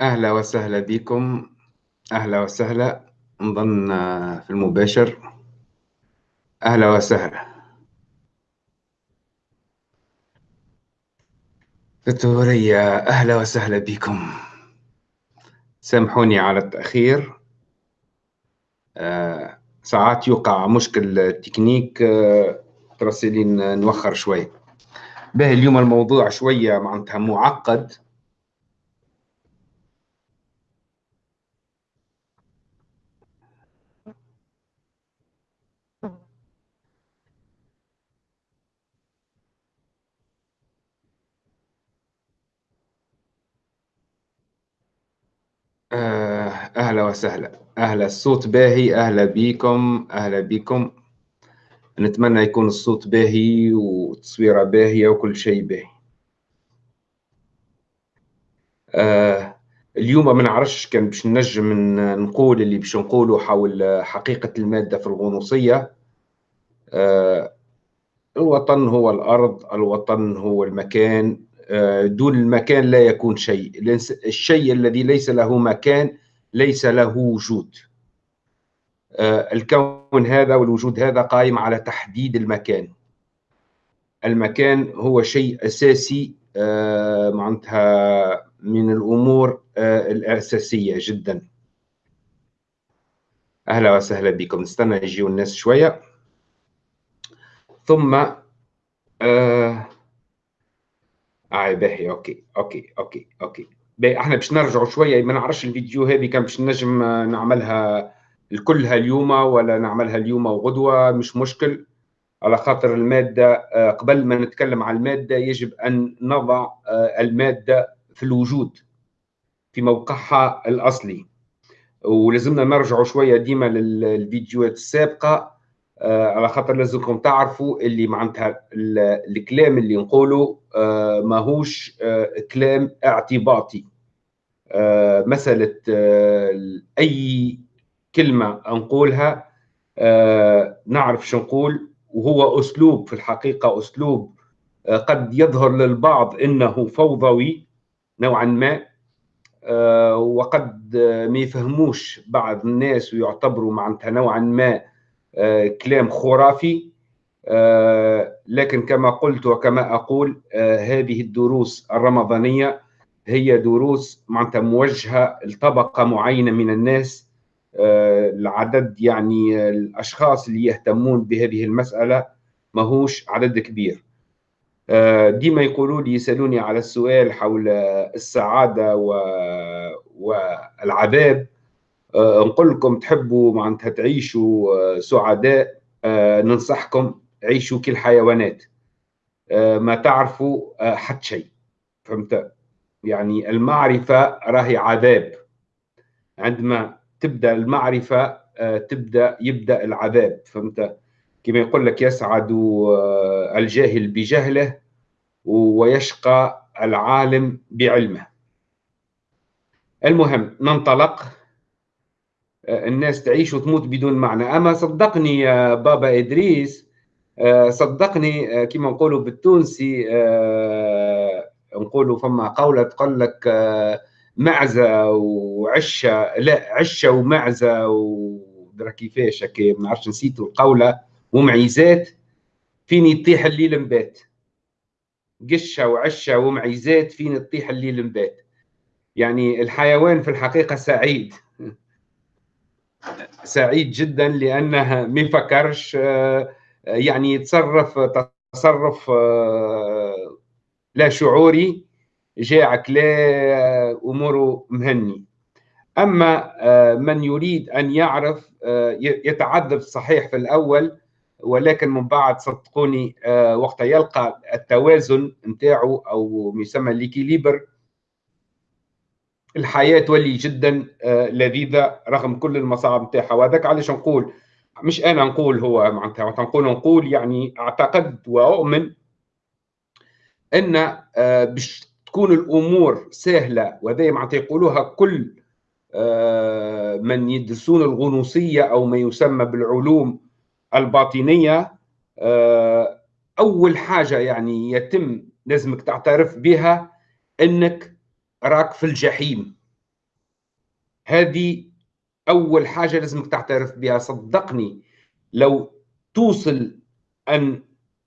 أهلا وسهلا بكم. أهلا وسهلا. نظن في المباشر. أهلا وسهلا. فيكتوريا أهلا وسهلا بكم. سامحوني على التأخير. آه ساعات يوقع مشكل تكنيك آه ترسلين نوخر شوي. باهي اليوم الموضوع شوية معناتها معقد. أهلا وسهلا. أهلا الصوت باهي. أهلا بكم أهلا بكم نتمنى يكون الصوت باهي والتصويرة باهية وكل شيء باهي. آه اليوم ما نعرفش كان باش نجم نقول اللي باش نقوله حول حقيقة المادة في الغنوصية. آه الوطن هو الأرض الوطن هو المكان. آه، دون المكان لا يكون شيء. الشيء الذي ليس له مكان ليس له وجود. آه، الكون هذا والوجود هذا قائم على تحديد المكان. المكان هو شيء أساسي آه، معناتها من الأمور الأساسية جدا. أهلا وسهلا بكم. نستنى يجيو الناس شوية. ثم آه آه باهي okay okay okay okay. باهي إحنا باش نرجعوا شوية ما نعرفش الفيديو هذه كان باش نجم نعملها الكلها اليوم ولا نعملها اليوم وغدوه مش مشكل. على خاطر المادة آه، قبل ما نتكلم عن المادة يجب أن نضع آه، المادة في الوجود في موقعها الأصلي. ولازمنا نرجعوا شوية ديما للفيديوهات السابقة. آه، على خاطر لازمكم تعرفوا اللي معناتها الكلام اللي نقوله آه، ماهوش آه، كلام اعتباطي. مسألة أي كلمة نقولها نعرف شو نقول وهو أسلوب في الحقيقة أسلوب قد يظهر للبعض أنه فوضوي نوعا ما وقد ما يفهموش بعض الناس ويعتبروا معناتها نوعا ما آه، كلام خرافي. آه، لكن كما قلت وكما أقول آه، هذه الدروس الرمضانية هي دروس معناتها موجهة لطبقة معينة من الناس. العدد يعني الأشخاص اللي يهتمون بهذه المسألة ماهوش عدد كبير. ديما يقولوا لي يسألوني على السؤال حول السعادة والعذاب. آه، نقول لكم تحبوا معناتها تعيشوا آه، سعداء آه، ننصحكم عيشوا كالحيوانات ما تعرفوا حتى شيء. فهمت؟ يعني المعرفة راهي عذاب. عندما تبدأ المعرفة تبدأ يبدأ العذاب. فهمت؟ كما يقول لك يسعد الجاهل بجهله ويشقى العالم بعلمه. المهم ننطلق الناس تعيش وتموت بدون معنى. أما صدقني يا بابا إدريس آه، صدقني آه، كما نقولوا بالتونسي آه، نقولوا فما قولة تقول لك معزة وعشة لا عشة ومعزة ودرا كيفاش هكا ما نعرفش نسيتوا القولة. ومعيزات فين يطيح الليل مبات. قشة وعشة ومعيزات فين تطيح الليل مبات. يعني الحيوان في الحقيقة سعيد. سعيد جدا لأنه ما يفكرش آه، يعني يتصرف تصرف آه، لا شعوري جاعك لا أموره مهني. أما آه، من يريد أن يعرف يتعذب صحيح في الأول ولكن من بعد صدقوني وقت يلقى التوازن نتاعو أو يسمى ليكيليبر الحياة تولي جدا آه، لذيذة رغم كل المصاعب نتاعها. وهذاك علاش نقول؟ مش أنا نقول هو معناتها نقول نقول يعني أعتقد وأؤمن أن آه، باش تكون الأمور سهلة وهذا معناتها يقولوها كل آه، من يدرسون الغنوصية أو ما يسمى بالعلوم الباطنية أول حاجة يعني يتم لازمك تعترف بها أنك راك في الجحيم. هذه أول حاجة لازمك تعترف بها. صدقني لو توصل أن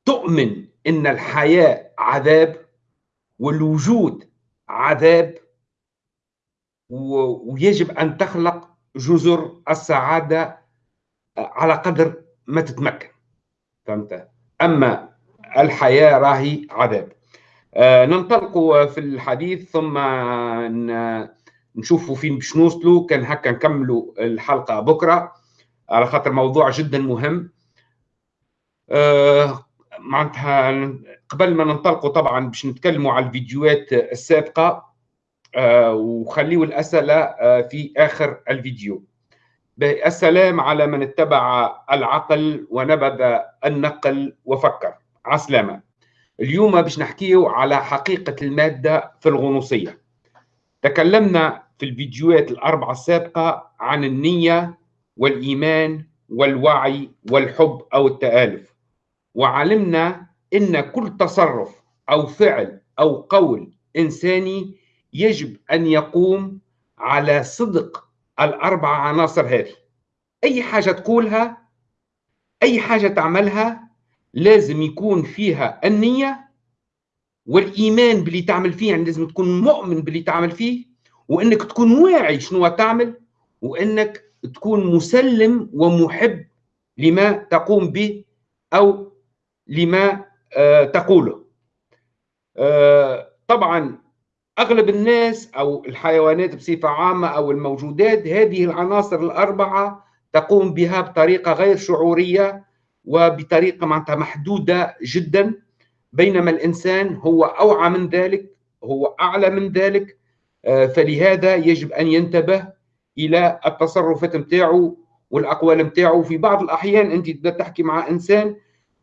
تؤمن أن الحياة عذاب والوجود عذاب ويجب أن تخلق جزر السعادة على قدر ما تتمكن. فهمت؟ أما الحياة راهي عذاب. آه ننطلق في الحديث ثم نشوفوا فين باش نوصلوا. كان هكا نكملوا الحلقة بكرة على خاطر موضوع جدا مهم. آه معناتها قبل ما ننطلقوا طبعا باش نتكلموا على الفيديوهات السابقة آه وخليوا الأسئلة آه في آخر الفيديو. السلام على من اتبع العقل ونبذ النقل وفكر. عسلامة. اليوم باش نحكيه على حقيقة المادة في الغنوصية. تكلمنا في الفيديوهات الأربعة السابقة عن النية والإيمان والوعي والحب أو التآلف. وعلمنا إن كل تصرف أو فعل أو قول إنساني يجب أن يقوم على صدق الأربع عناصر هذه. أي حاجة تقولها أي حاجة تعملها لازم يكون فيها النية والإيمان باللي تعمل فيه يعني لازم تكون مؤمن باللي تعمل فيه وإنك تكون واعي شنو تعمل وإنك تكون مسلم ومحب لما تقوم به أو لما آه تقوله. آه طبعا أغلب الناس أو الحيوانات بصفة عامة أو الموجودات هذه العناصر الأربعة تقوم بها بطريقة غير شعورية وبطريقة معناتها محدودة جدا بينما الإنسان هو أوعى من ذلك هو أعلى من ذلك آه، فلهذا يجب أن ينتبه إلى التصرفات نتاعو والأقوال نتاعو في بعض الأحيان أنت تحكي مع إنسان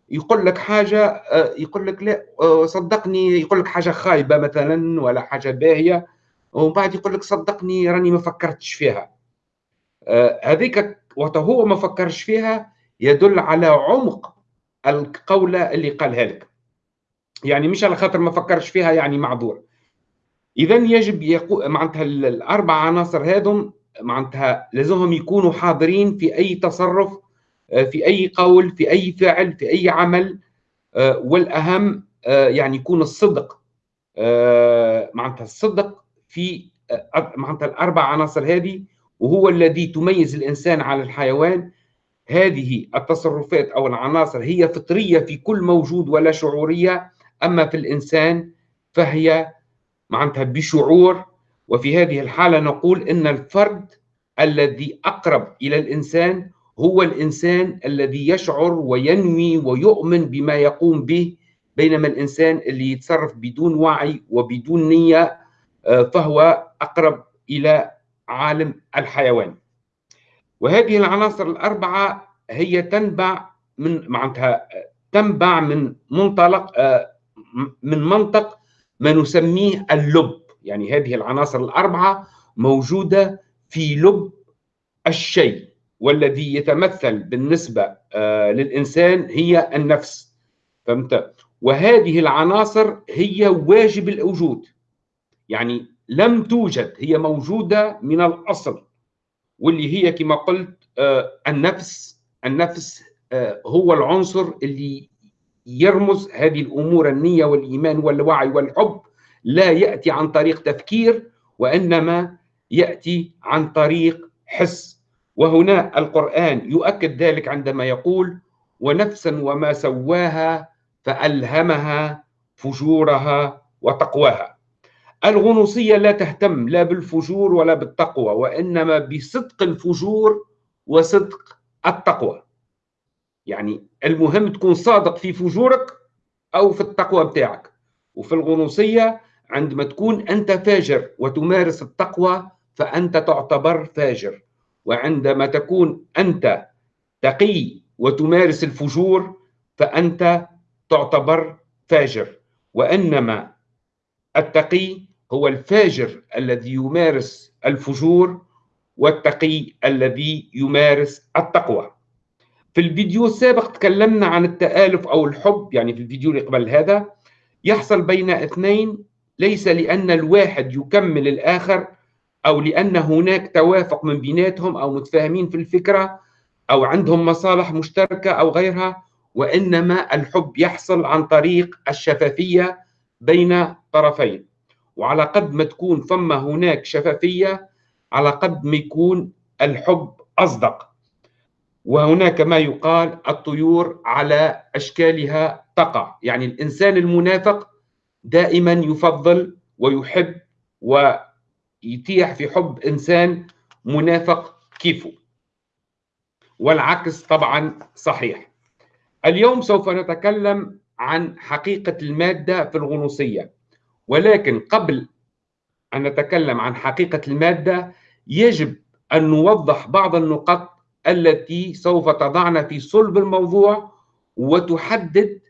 يقول لك حاجة آه، يقول لك لا آه، صدقني يقول لك حاجة خايبة مثلا ولا حاجة باهية ومن بعد يقول لك صدقني راني ما فكرتش فيها. هذيك وقت هو ما فكرش فيها يدل على عمق القولة اللي قالها لك يعني مش على خاطر ما فكرش فيها يعني معذور. اذا يجب يقو... معناتها الأربع عناصر هذم معناتها لازمهم يكونوا حاضرين في أي تصرف آه، في أي قول في أي فعل في أي عمل آه، والأهم آه، يعني يكون الصدق معناتها الصدق في معناتها الأربع عناصر هذه وهو الذي تميز الإنسان على الحيوان هذه التصرفات أو العناصر هي فطرية في كل موجود ولا شعورية أما في الإنسان فهي معناتها بشعور. وفي هذه الحالة نقول إن الفرد الذي أقرب إلى الإنسان هو الإنسان الذي يشعر وينوي ويؤمن بما يقوم به بينما الإنسان اللي يتصرف بدون وعي وبدون نية آه، فهو أقرب إلى عالم الحيوان. وهذه العناصر الأربعة هي تنبع من معناتها تنبع من منطلق آه، من منطق ما نسميه اللب. يعني هذه العناصر الأربعة موجودة في لب الشيء والذي يتمثل بالنسبة آه، للإنسان هي النفس. فهمت؟ وهذه العناصر هي واجب الوجود يعني لم توجد هي موجودة من الأصل. واللي هي كما قلت آه، النفس. النفس آه، هو العنصر اللي يرمز هذه الأمور النية والإيمان والوعي والحب لا يأتي عن طريق تفكير وإنما يأتي عن طريق حس. وهنا القرآن يؤكد ذلك عندما يقول ونفسا وما سواها فألهمها فجورها وتقواها الغنوصية لا تهتم لا بالفجور ولا بالتقوى وإنما بصدق الفجور وصدق التقوى. يعني المهم تكون صادق في فجورك أو في التقوى بتاعك. وفي الغنوصية عندما تكون أنت فاجر وتمارس التقوى فأنت تعتبر فاجر. وعندما تكون أنت تقي وتمارس الفجور فأنت تعتبر فاجر. وإنما التقي هو الفاجر الذي يمارس الفجور والتقي الذي يمارس التقوى. في الفيديو السابق تكلمنا عن التآلف أو الحب يعني في الفيديو اللي قبل هذا يحصل بين اثنين ليس لأن الواحد يكمل الآخر أو لأن هناك توافق من بيناتهم أو متفاهمين في الفكرة أو عندهم مصالح مشتركة أو غيرها وإنما الحب يحصل عن طريق الشفافية بين طرفين. وعلى قد ما تكون ثم هناك شفافية على قد ما يكون الحب أصدق. وهناك ما يقال الطيور على أشكالها تقع. يعني الإنسان المنافق دائما يفضل ويحب ويتيح في حب إنسان منافق كيفه. والعكس طبعا صحيح. اليوم سوف نتكلم عن حقيقة المادة في الغنوصية. ولكن قبل أن نتكلم عن حقيقة المادة يجب أن نوضح بعض النقط التي سوف تضعنا في صلب الموضوع وتحدد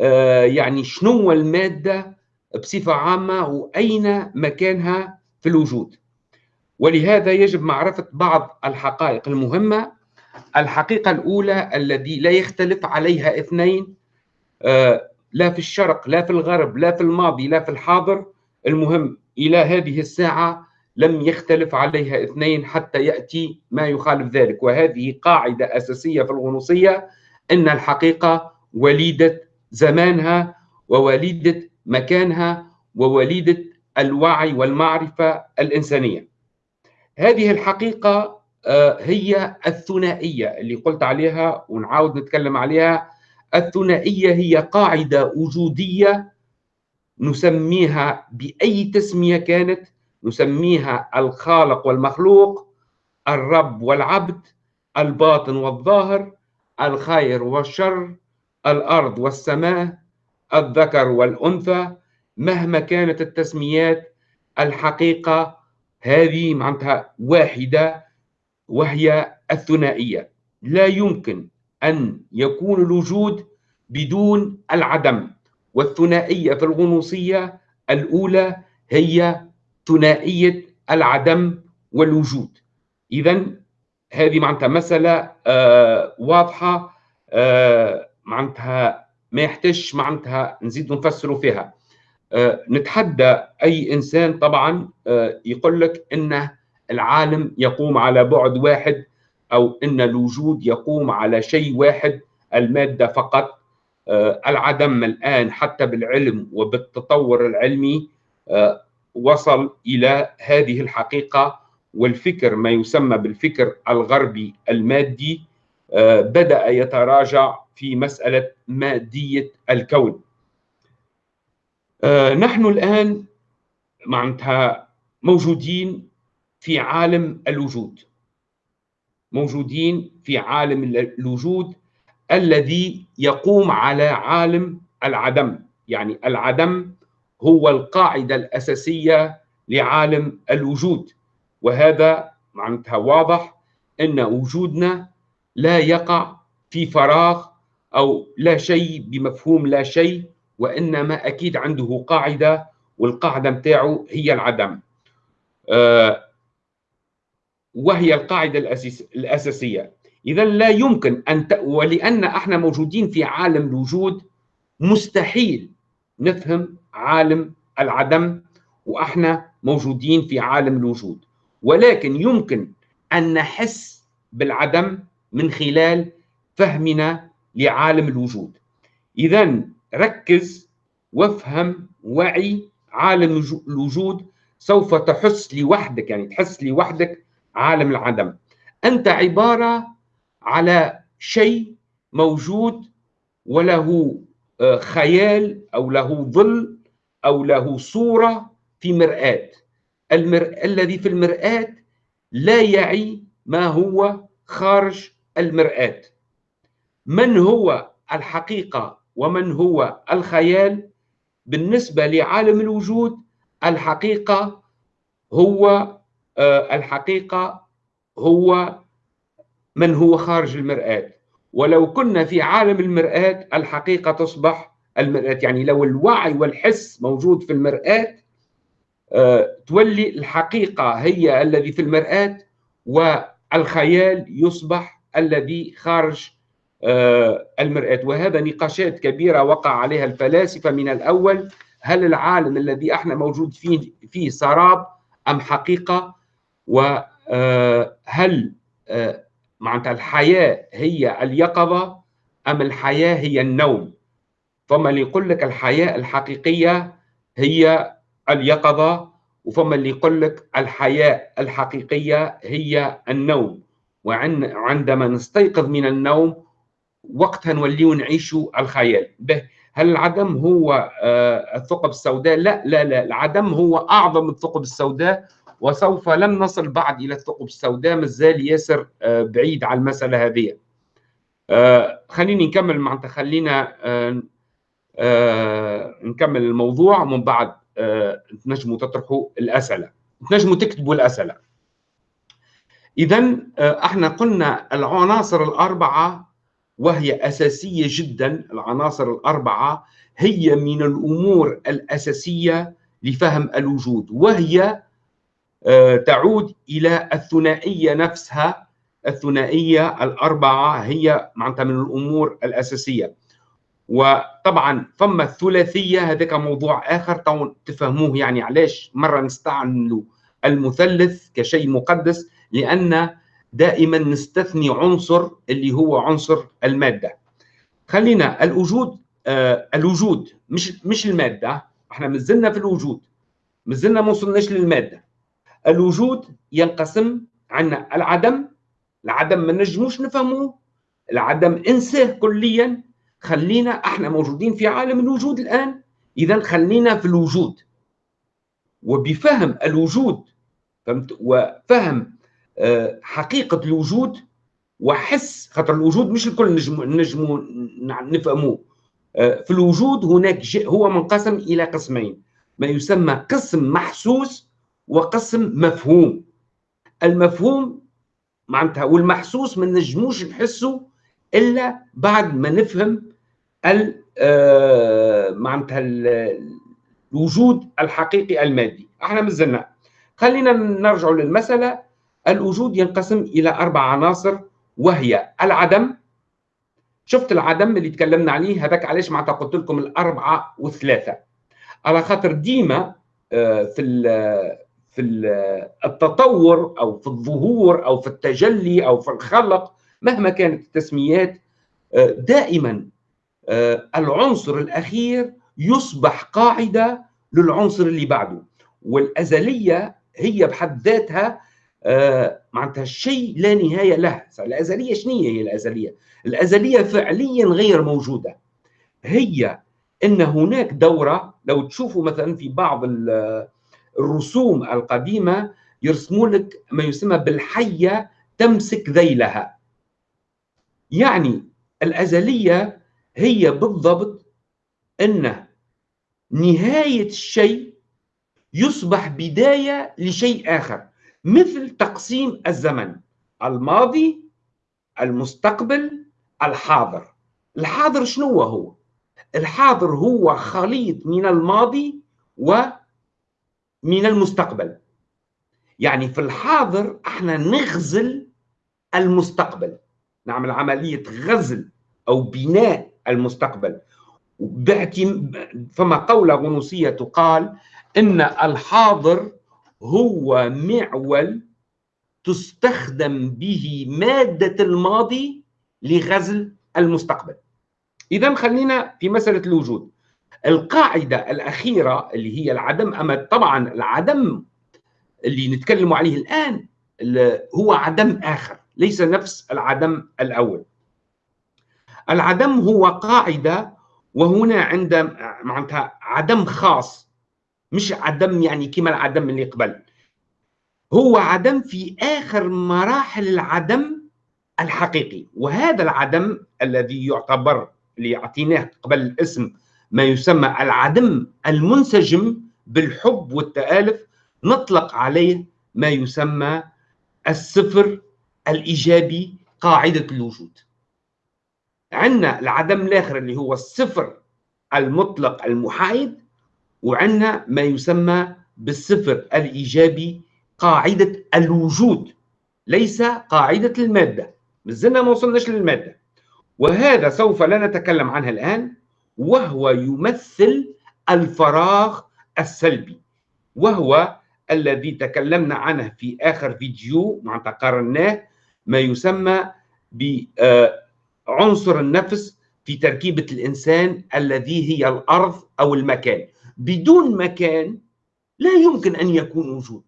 آه، يعني شنو المادة بصفة عامة وأين مكانها في الوجود. ولهذا يجب معرفة بعض الحقائق المهمة. الحقيقة الأولى الذي لا يختلف عليها اثنين آه، لا في الشرق لا في الغرب لا في الماضي لا في الحاضر. المهم إلى هذه الساعة لم يختلف عليها اثنين حتى يأتي ما يخالف ذلك. وهذه قاعدة أساسية في الغنوصية أن الحقيقة وليدة زمانها ووليدة مكانها ووليدة الوعي والمعرفة الإنسانية. هذه الحقيقة آه، هي الثنائية اللي قلت عليها ونعاود نتكلم عليها. الثنائية هي قاعدة وجودية نسميها بأي تسمية كانت نسميها الخالق والمخلوق الرب والعبد الباطن والظاهر الخير والشر الأرض والسماء الذكر والأنثى. مهما كانت التسميات الحقيقة هذه معناتها واحدة وهي الثنائية. لا يمكن أن يكون الوجود بدون العدم والثنائية في الغنوصية الأولى هي ثنائية العدم والوجود. إذا هذه معناتها مسألة آه واضحة آه معناتها ما يحتاج معناتها نزيد نفسروا فيها. آه نتحدى أي إنسان طبعا يقول لك أنه العالم يقوم على بعد واحد أو إن الوجود يقوم على شيء واحد المادة فقط. آه، العدم الآن حتى بالعلم وبالتطور العلمي آه، وصل إلى هذه الحقيقة والفكر ما يسمى بالفكر الغربي المادي آه، بدأ يتراجع في مسألة مادية الكون. نحن الآن معناتها موجودين في عالم الوجود. موجودين في عالم الوجود الذي يقوم على عالم العدم. يعني العدم هو القاعدة الأساسية لعالم الوجود. وهذا معناتها واضح أن وجودنا لا يقع في فراغ أو لا شيء بمفهوم لا شيء وإنما أكيد عنده قاعدة والقاعدة متاعه هي العدم. آه وهي القاعدة الأساسية. إذا لا يمكن أن ت... ولأن إحنا موجودين في عالم الوجود مستحيل نفهم عالم العدم وإحنا موجودين في عالم الوجود. ولكن يمكن أن نحس بالعدم من خلال فهمنا لعالم الوجود. إذا ركز وافهم وعي عالم الوجود سوف تحس لوحدك يعني تحس لوحدك عالم العدم. أنت عبارة على شيء موجود وله آه، خيال أو له ظل أو له صورة في مرآة. المر... الذي في المرآة لا يعي ما هو خارج المرآة. من هو الحقيقة ومن هو الخيال؟ بالنسبة لعالم الوجود الحقيقة هو الحقيقة هو من هو خارج المرآة. ولو كنا في عالم المرآة الحقيقة تصبح المرآة. يعني لو الوعي والحس موجود في المرآة آه، تولي الحقيقة هي الذي في المرآة والخيال يصبح الذي خارج آه، المرآة. وهذا نقاشات كبيرة وقع عليها الفلاسفة. من الأول هل العالم الذي إحنا موجود فيه فيه سراب أم حقيقة؟ وهل معناتها الحياة هي اليقظة أم الحياة هي النوم؟ فما اللي يقول لك الحياة الحقيقية هي اليقظة وفما اللي يقول لك الحياة الحقيقية هي النوم. وعندما نستيقظ من النوم وقتها نوليو نعيشوا الخيال. به هل العدم هو آه، الثقب السوداء؟ لا لا لا العدم هو أعظم الثقب السوداء وسوف لن نصل بعد إلى الثقب. السوداء مازال ياسر آه، بعيد على المسألة هذه. آه، خليني نكمل معناتها. خلينا نكمل الموضوع ومن بعد تنجموا تطرحوا الأسئلة. تنجموا تكتبوا الأسئلة. إذا إحنا قلنا العناصر الأربعة وهي أساسية جدا. العناصر الأربعة هي من الأمور الأساسية لفهم الوجود وهي آه، تعود إلى الثنائية نفسها. الثنائية الأربعة هي معناتها من الأمور الأساسية. وطبعا فما الثلاثية؟ هذاك موضوع آخر. تفهموه يعني علاش مرة نستعملوا المثلث كشيء مقدس لأن دائما نستثني عنصر اللي هو عنصر المادة. خلينا الوجود آه الوجود مش مش المادة. إحنا مازلنا في الوجود مازلنا ما وصلناش للمادة. الوجود ينقسم عندنا العدم العدم ما نجموش نفهموه العدم إنساه كليا. خلينا إحنا موجودين في عالم الوجود الآن اذا خلينا في الوجود. وبفهم الوجود فهمت؟ وفهم آه، حقيقة الوجود وحس خاطر الوجود مش الكل نجم نجموا نفهموه آه، في الوجود هناك هو منقسم إلى قسمين. ما يسمى قسم محسوس وقسم مفهوم. المفهوم معناتها والمحسوس ما نجموش نحسه إلا بعد ما نفهم آه، معناتها الوجود الحقيقي المادي. إحنا مازلنا خلينا نرجع للمسألة. الوجود ينقسم إلى أربع عناصر وهي العدم. شفت العدم اللي تكلمنا عليه؟ هذاك علاش معناتها قلت لكم الأربعة والثلاثة. على خاطر ديما آه، في في التطور أو في الظهور أو في التجلي أو في الخلق مهما كانت التسميات آه، دائما آه، العنصر الأخير يصبح قاعدة للعنصر اللي بعده. والأزلية هي بحد ذاتها آه، معناتها الشيء لا نهاية له. الأزلية شنو هي الأزلية؟ الأزلية فعليا غير موجودة. هي إن هناك دورة لو تشوفوا مثلا في بعض الرسوم القديمة يرسموا لك ما يسمى بالحية تمسك ذيلها. يعني الأزلية هي بالضبط إن نهاية الشيء يصبح بداية لشيء آخر مثل تقسيم الزمن الماضي المستقبل الحاضر. الحاضر شنو هو؟ الحاضر هو خليط من الماضي ومن المستقبل. يعني في الحاضر إحنا نغزل المستقبل. نعمل عملية غزل أو بناء المستقبل. فما قولة غنوصية تقال إن الحاضر هو معول تستخدم به مادة الماضي لغزل المستقبل. إذا خلينا في مسألة الوجود. القاعدة الأخيرة اللي هي العدم أما طبعا العدم اللي نتكلم عليه الآن هو عدم آخر ليس نفس العدم الأول. العدم هو قاعدة وهنا عند معناتها عدم خاص مش عدم يعني كما العدم اللي قبل. هو عدم في آخر مراحل العدم الحقيقي وهذا العدم الذي يعتبر اللي أعطيناه قبل الاسم ما يسمى العدم المنسجم بالحب والتآلف نطلق عليه ما يسمى الصفر الإيجابي قاعدة الوجود. عندنا العدم الآخر اللي هو الصفر المطلق المحايد وعندنا ما يسمى بالصفر الإيجابي قاعدة الوجود. ليس قاعدة المادة. مازلنا ما وصلناش للمادة. وهذا سوف لا نتكلم عنها الآن. وهو يمثل الفراغ السلبي وهو الذي تكلمنا عنه في آخر فيديو معناتها قارناه ما يسمى بعنصر النفس في تركيبة الإنسان الذي هي الأرض أو المكان. بدون مكان لا يمكن أن يكون وجود.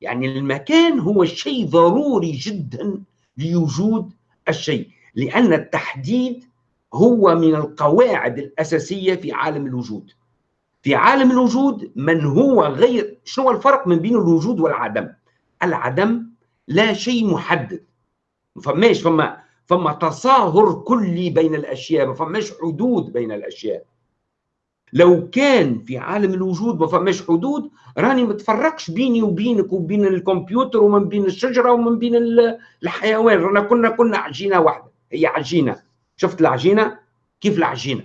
يعني المكان هو شيء ضروري جدا لوجود الشيء لأن التحديد هو من القواعد الأساسية في عالم الوجود. في عالم الوجود من هو غير شنو الفرق من بين الوجود والعدم؟ العدم لا شيء محدد. ما فماش فما فما تصاهر كلي بين الأشياء ما فماش حدود بين الأشياء. لو كان في عالم الوجود ما فماش حدود راني ما تفرقش بيني وبينك وبين الكمبيوتر ومن بين الشجرة ومن بين الحيوان. رانا كنا كنا عجينة واحدة. هي عجينة. شفت العجينة؟ كيف العجينة؟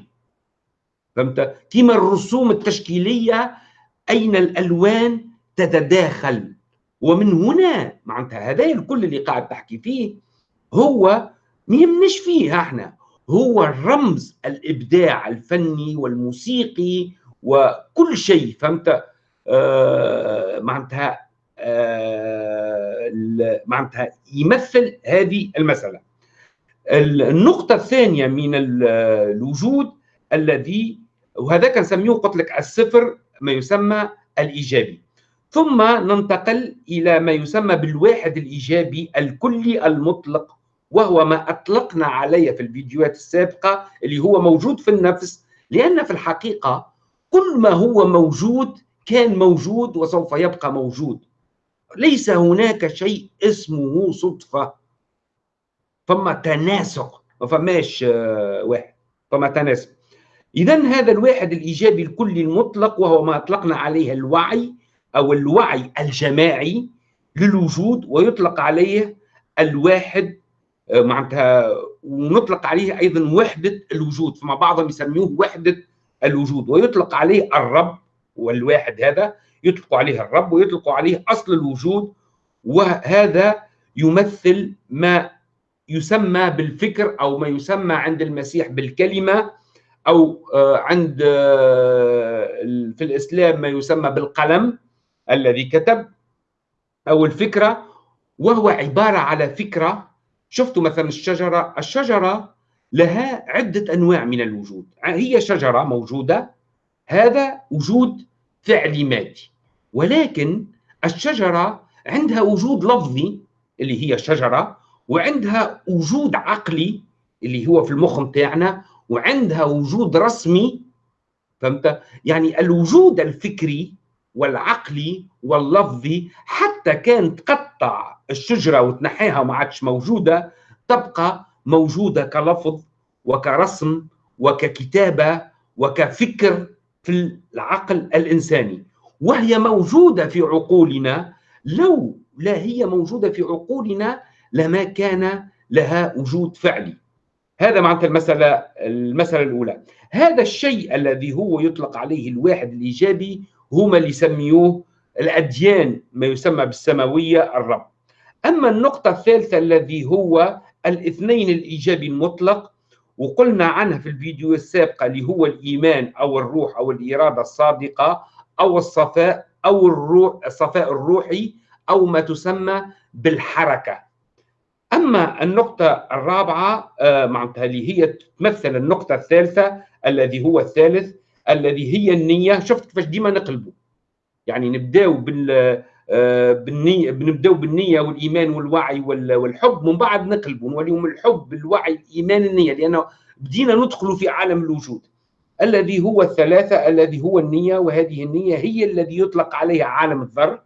فهمت؟ كيما الرسوم التشكيلية أين الألوان تتداخل؟ ومن هنا معناتها هذا الكل اللي قاعد تحكي فيه هو ما يهمناش فيه إحنا هو الرمز الإبداع الفني والموسيقي وكل شيء فهمت؟ آه معناتها آه معناتها يمثل هذه المسألة. النقطة الثانية من الوجود الذي وهذا كنسميه قلت لك الصفر ما يسمى الإيجابي. ثم ننتقل إلى ما يسمى بالواحد الإيجابي الكلي المطلق وهو ما أطلقنا عليه في الفيديوهات السابقة اللي هو موجود في النفس. لأن في الحقيقة كل ما هو موجود كان موجود وسوف يبقى موجود. ليس هناك شيء اسمه صدفة. فما تناسق ما فماش آه، واحد فما تناسق. اذا هذا الواحد الإيجابي الكلي المطلق وهو ما أطلقنا عليه الوعي أو الوعي الجماعي للوجود ويطلق عليه الواحد آه، معناتها ونطلق عليه أيضا وحدة الوجود فما بعضهم يسموه وحدة الوجود ويطلق عليه الرب والواحد هذا يطلق عليه الرب ويطلق عليه أصل الوجود وهذا يمثل ما يسمى بالفكر أو ما يسمى عند المسيح بالكلمة أو آه، عند آه، في الإسلام ما يسمى بالقلم الذي كتب أو الفكرة وهو عبارة على فكرة. شفتوا مثلا الشجرة؟ الشجرة لها عدة أنواع من الوجود. هي شجرة موجودة هذا وجود فعلي مادي. ولكن الشجرة عندها وجود لفظي اللي هي شجرة وعندها وجود عقلي اللي هو في المخ بتاعنا وعندها وجود رسمي فهمت؟ يعني الوجود الفكري والعقلي واللفظي حتى كان تقطع الشجرة وتنحيها وما عادش موجودة تبقى موجودة كلفظ وكرسم وككتابة وكفكر في العقل الإنساني. وهي موجودة في عقولنا لو لا هي موجودة في عقولنا لما كان لها وجود فعلي. هذا معناتها المسألة المسألة الأولى. هذا الشيء الذي هو يطلق عليه الواحد الإيجابي هما اللي يسميوه الأديان ما يسمى بالسماوية الرب. أما النقطة الثالثة الذي هو الاثنين الإيجابي المطلق وقلنا عنها في الفيديو السابقة اللي هو الإيمان أو الروح أو الإرادة الصادقة أو الصفاء أو الروح الصفاء الروحي أو ما تسمى بالحركة. أما النقطة الرابعة آه، معناتها اللي هي تمثل النقطة الثالثة الذي هو الثالث الذي هي النية. شفت كيفاش ديما نقلبوا؟ يعني نبداو بال آه، بالنية بنبداو بالنية والإيمان والوعي والحب من بعد نقلبوا نوليهم الحب الوعي الإيمان النية. لأنه بدينا ندخل في عالم الوجود. الذي هو الثلاثة الذي هو النية وهذه النية هي الذي يطلق عليها عالم الذر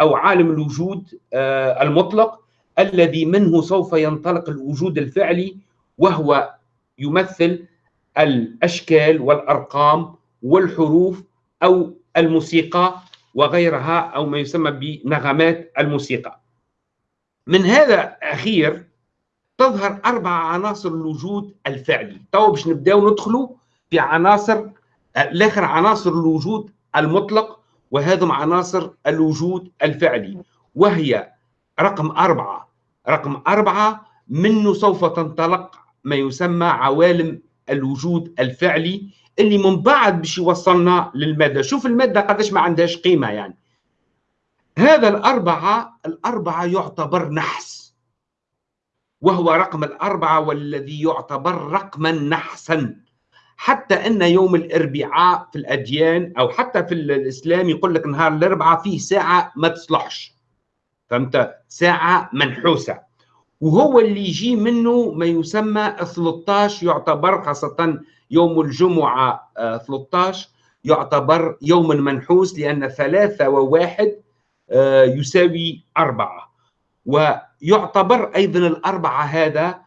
أو عالم الوجود آه، المطلق. الذي منه سوف ينطلق الوجود الفعلي وهو يمثل الأشكال والأرقام والحروف أو الموسيقى وغيرها أو ما يسمى بنغمات الموسيقى. من هذا أخير تظهر أربع عناصر الوجود الفعلي، تو باش نبداو ندخلوا في عناصر الآخر عناصر الوجود المطلق وهذم عناصر الوجود الفعلي وهي رقم أربعة رقم أربعة منه سوف تنطلق ما يسمى عوالم الوجود الفعلي اللي من بعد باش يوصلنا للمادة. شوف المادة قداش ما عندهاش قيمة يعني. هذا الأربعة الأربعة يعتبر نحس. وهو رقم الأربعة والذي يعتبر رقما نحسا. حتى أن يوم الأربعاء في الأديان أو حتى في الإسلام يقول لك نهار الأربعاء فيه ساعة ما تصلحش. فهمت؟ ساعة منحوسة. وهو اللي يجي منه ما يسمى 13 يعتبر خاصة يوم الجمعة 13 آه، يعتبر يوم منحوس لأن ثلاثة وواحد آه، يساوي أربعة. ويعتبر أيضا الأربعة هذا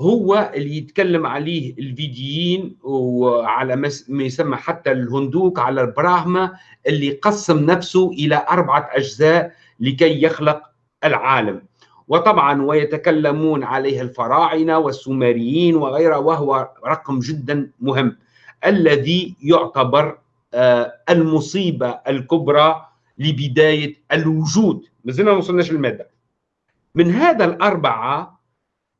هو اللي يتكلم عليه الفيديين وعلى ما يسمى حتى الهندوك على البراهمة اللي قسم نفسه إلى أربعة أجزاء لكي يخلق العالم. وطبعا ويتكلمون عليه الفراعنة والسومريين وغيره وهو رقم جدا مهم الذي يعتبر آه، المصيبة الكبرى لبداية الوجود. ما زلنا ما وصلناش للمادة. من هذا الأربعة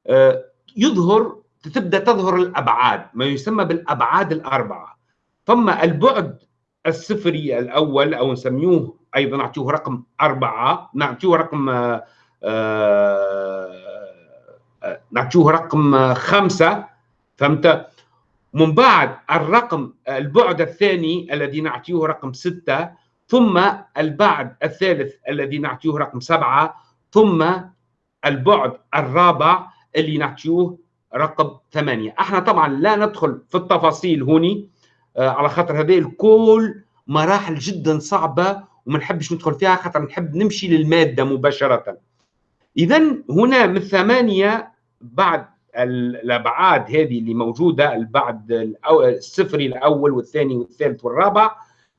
آه، يظهر تبدأ تظهر الأبعاد ما يسمى بالأبعاد الأربعة. ثم البعد الصفري الأول أو نسميه أيضا نعطيه رقم أربعة نعطيه رقم آه، نعطيه رقم خمسة فهمت؟ من بعد الرقم البعد الثاني الذي نعطيه رقم ستة ثم البعد الثالث الذي نعطيه رقم سبعة ثم البعد الرابع اللي نعطيه رقم ثمانية. إحنا طبعا لا ندخل في التفاصيل هوني آه، على خاطر هذه الكل مراحل جدا صعبة وما نحبش ندخل فيها خاطر نحب نمشي للمادة مباشرة. إذا هنا من ثمانية بعد الأبعاد هذه اللي موجودة البعد الصفري الأول والثاني والثالث والرابع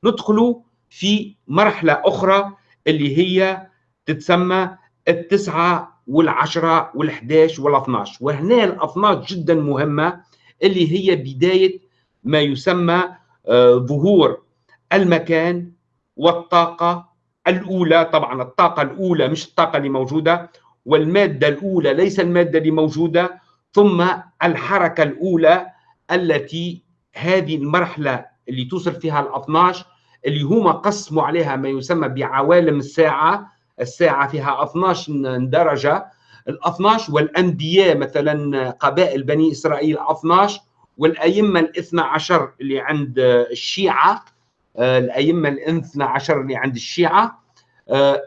ندخل في مرحلة أخرى اللي هي تتسمى التسعة والعشرة والحداش والأثناش. وهنا الأثناش جدا مهمة اللي هي بداية ما يسمى آه، ظهور المكان والطاقة الأولى طبعا الطاقة الأولى مش الطاقة اللي موجودة والمادة الأولى ليس المادة اللي موجودة ثم الحركة الأولى التي هذه المرحلة اللي توصل فيها ال 12 اللي هما قسموا عليها ما يسمى بعوالم الساعة. الساعة فيها 12 درجة. ال 12 والأنبياء مثلا قبائل بني إسرائيل 12 والأئمة الاثنى عشر اللي عند الشيعة الأئمة الاثنى عشر اللي عند الشيعة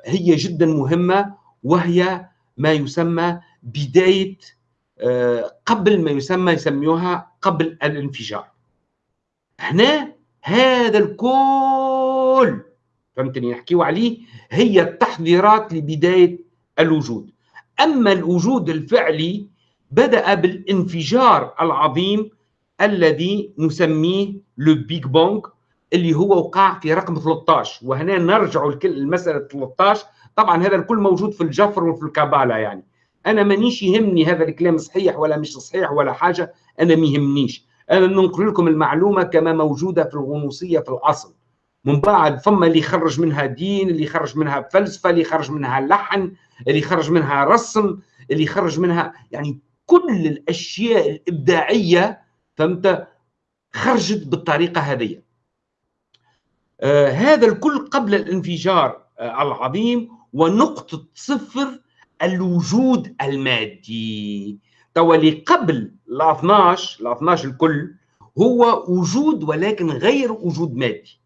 هي جدا مهمة وهي ما يسمى بداية آه، قبل ما يسمى يسميوها قبل الانفجار. هنا هذا الكل فهمتني؟ نحكيو عليه هي التحضيرات لبداية الوجود. أما الوجود الفعلي بدأ بالانفجار العظيم الذي نسميه لو بيج بونغ اللي هو وقع في رقم 13 وهنا نرجع المسألة 13 طبعا هذا الكل موجود في الجفر وفي الكابالا يعني. أنا مانيش يهمني هذا الكلام صحيح ولا مش صحيح ولا حاجة. أنا ما يهمنيش. أنا ننقل لكم المعلومة كما موجودة في الغنوصيه في الأصل. من بعد ثم اللي يخرج منها دين اللي يخرج منها فلسفة اللي يخرج منها لحن اللي يخرج منها رسم اللي يخرج منها يعني كل الأشياء الإبداعية فهمت؟ خرجت بالطريقة هذه. هذا الكل قبل الانفجار آه العظيم ونقطة صفر الوجود المادي. توا قبل ال 12 ال 12 الكل هو وجود ولكن غير وجود مادي.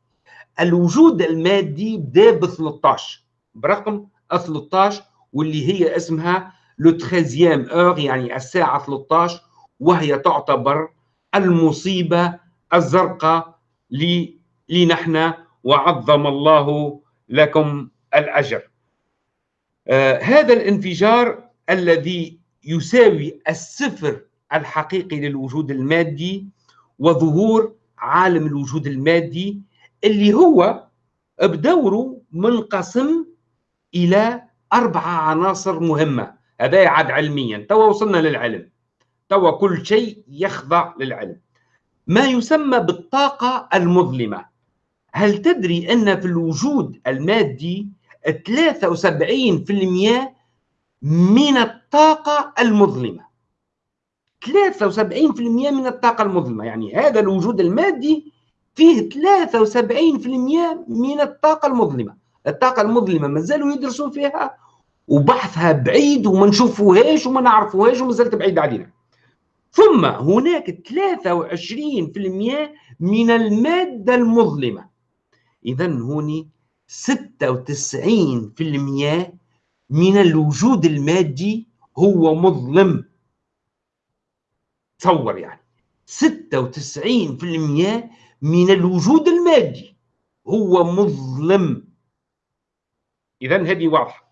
الوجود المادي بدأ ب 13 برقم 13 واللي هي اسمها لو 13 أور يعني الساعة 13 وهي تعتبر المصيبة الزرقاء لي لنحن وعظم الله لكم الأجر. آه، هذا الانفجار الذي يساوي الصفر الحقيقي للوجود المادي وظهور عالم الوجود المادي اللي هو بدوره منقسم إلى اربعه عناصر مهمة. هذا يعد علميا. توا وصلنا للعلم. توا كل شيء يخضع للعلم. ما يسمى بالطاقة المظلمة. هل تدري أن في الوجود المادي 73% من الطاقة المظلمة؟ 73% من الطاقة المظلمة يعني هذا الوجود المادي فيه 73% من الطاقة المظلمة. الطاقة المظلمة مازالوا يدرسون فيها وبحثها بعيد وما نشوفوهاش وما نعرفوهاش ومازالت بعيد علينا. ثم هناك 23% من المادة المظلمة. اذا هوني 96% من الوجود المادي هو مظلم. تصور يعني. 96% من الوجود المادي هو مظلم. اذا هذه واضحة.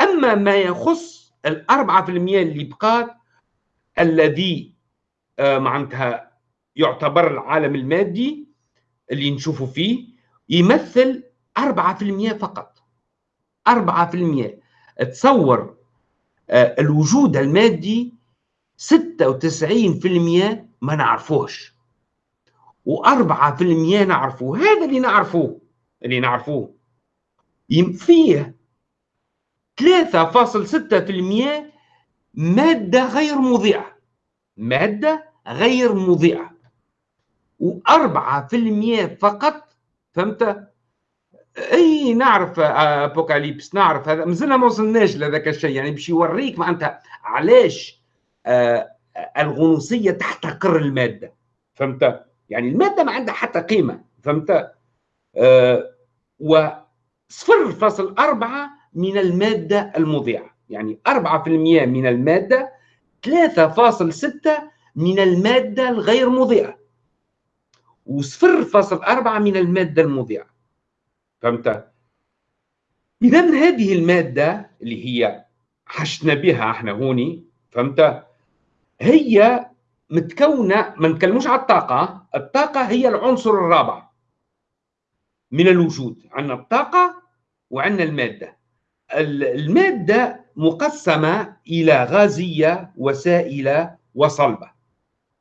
أما ما يخص في المية اللي بقات الذي آه، معناتها يعتبر العالم المادي اللي نشوفه فيه يمثل أربعة في المية فقط. أربعة في المية. تصور آه، الوجود المادي ستة وتسعين في المية ما نعرفوش وأربعة في المية نعرفوه. هذا اللي نعرفوه. اللي نعرفوه. فيه 3.6% مادة غير مضيئة. مادة غير مضيئة. و4% فقط فهمت؟ أي نعرف أبوكاليبس نعرف هذا. مازلنا ما وصلناش لذاك الشيء. يعني باش يوريك معناتها علاش آه، الغنوصية تحتقر المادة. فهمت؟ يعني المادة ما عندها حتى قيمة. فهمت؟ آه، و 0.4 من المادة المضيعة. يعني 4% من المادة 3.6 من المادة الغير مضيئة و0.4 من المادة المضيئة فهمت؟ إذا هذه المادة اللي هي حشنا بها إحنا هوني فهمت؟ هي متكونة ما نتكلموش على الطاقة الطاقة هي العنصر الرابع من الوجود عندنا الطاقة وعندنا المادة المادة مقسمة إلى غازية وسائلة وصلبة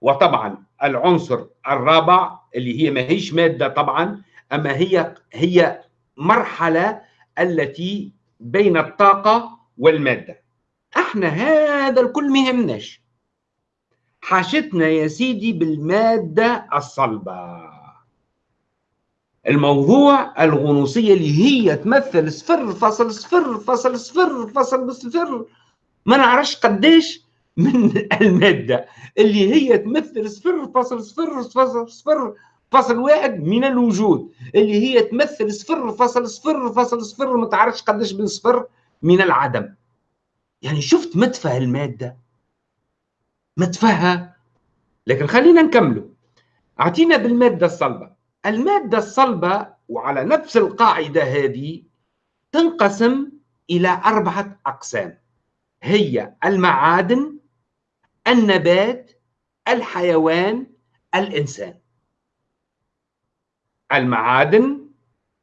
وطبعا العنصر الرابع اللي هي ما هيش مادة طبعا أما هي هي مرحلة التي بين الطاقة والمادة. إحنا هذا الكل ما يهمناش حاجتنا يا سيدي بالمادة الصلبة. الموضوع الغنوصية اللي هي تمثل صفر فاصل صفر فاصل صفر فاصل صفر ما نعرفش قديش من المادة اللي هي تمثل صفر فاصل صفر فاصل صفر فاصل واحد من الوجود اللي هي تمثل صفر فاصل صفر فاصل صفر ما تعرفش قديش من صفر من العدم. يعني شفت مدفع المادة؟ مدفعها؟ لكن خلينا نكمله أعطينا بالمادة الصلبة. المادة الصلبة وعلى نفس القاعدة هذه تنقسم إلى أربعة أقسام. هي المعادن النبات الحيوان الإنسان. المعادن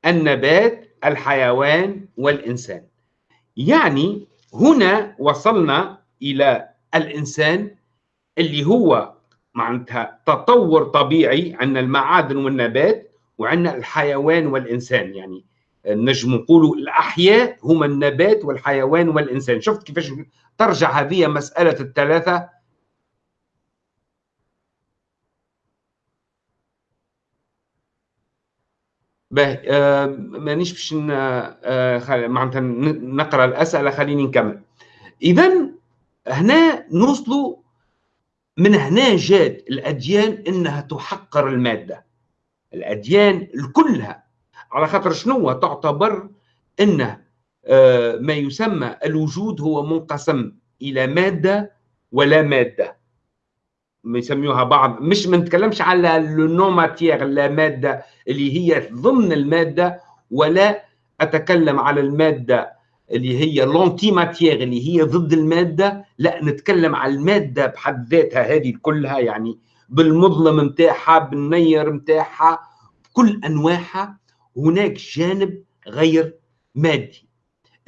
النبات الحيوان والإنسان. يعني هنا وصلنا إلى الإنسان اللي هو معناتها تطور طبيعي عندنا المعادن والنبات وعندنا الحيوان والإنسان. يعني نجم نقولوا الأحياء هما النبات والحيوان والإنسان. شفت كيفاش ترجع هذه مسألة الثلاثة؟ باهي مانيش باش آه معناتها نقرأ الأسئلة خليني نكمل. اذا هنا نوصلوا من هنا جات الأديان إنها تحقر المادة. الأديان كلها على خاطر شنو؟ تعتبر أن آه، ما يسمى الوجود هو منقسم إلى مادة ولا مادة. ما يسميوها بعض. مش ما نتكلمش على لو ماتيير لا مادة اللي هي ضمن المادة ولا أتكلم على المادة اللي هي لونتي ماتيير اللي هي ضد المادة. لا نتكلم على المادة بحد ذاتها هذه كلها يعني بالمظلم نتاعها بالنير نتاعها بكل أنواعها. هناك جانب غير مادي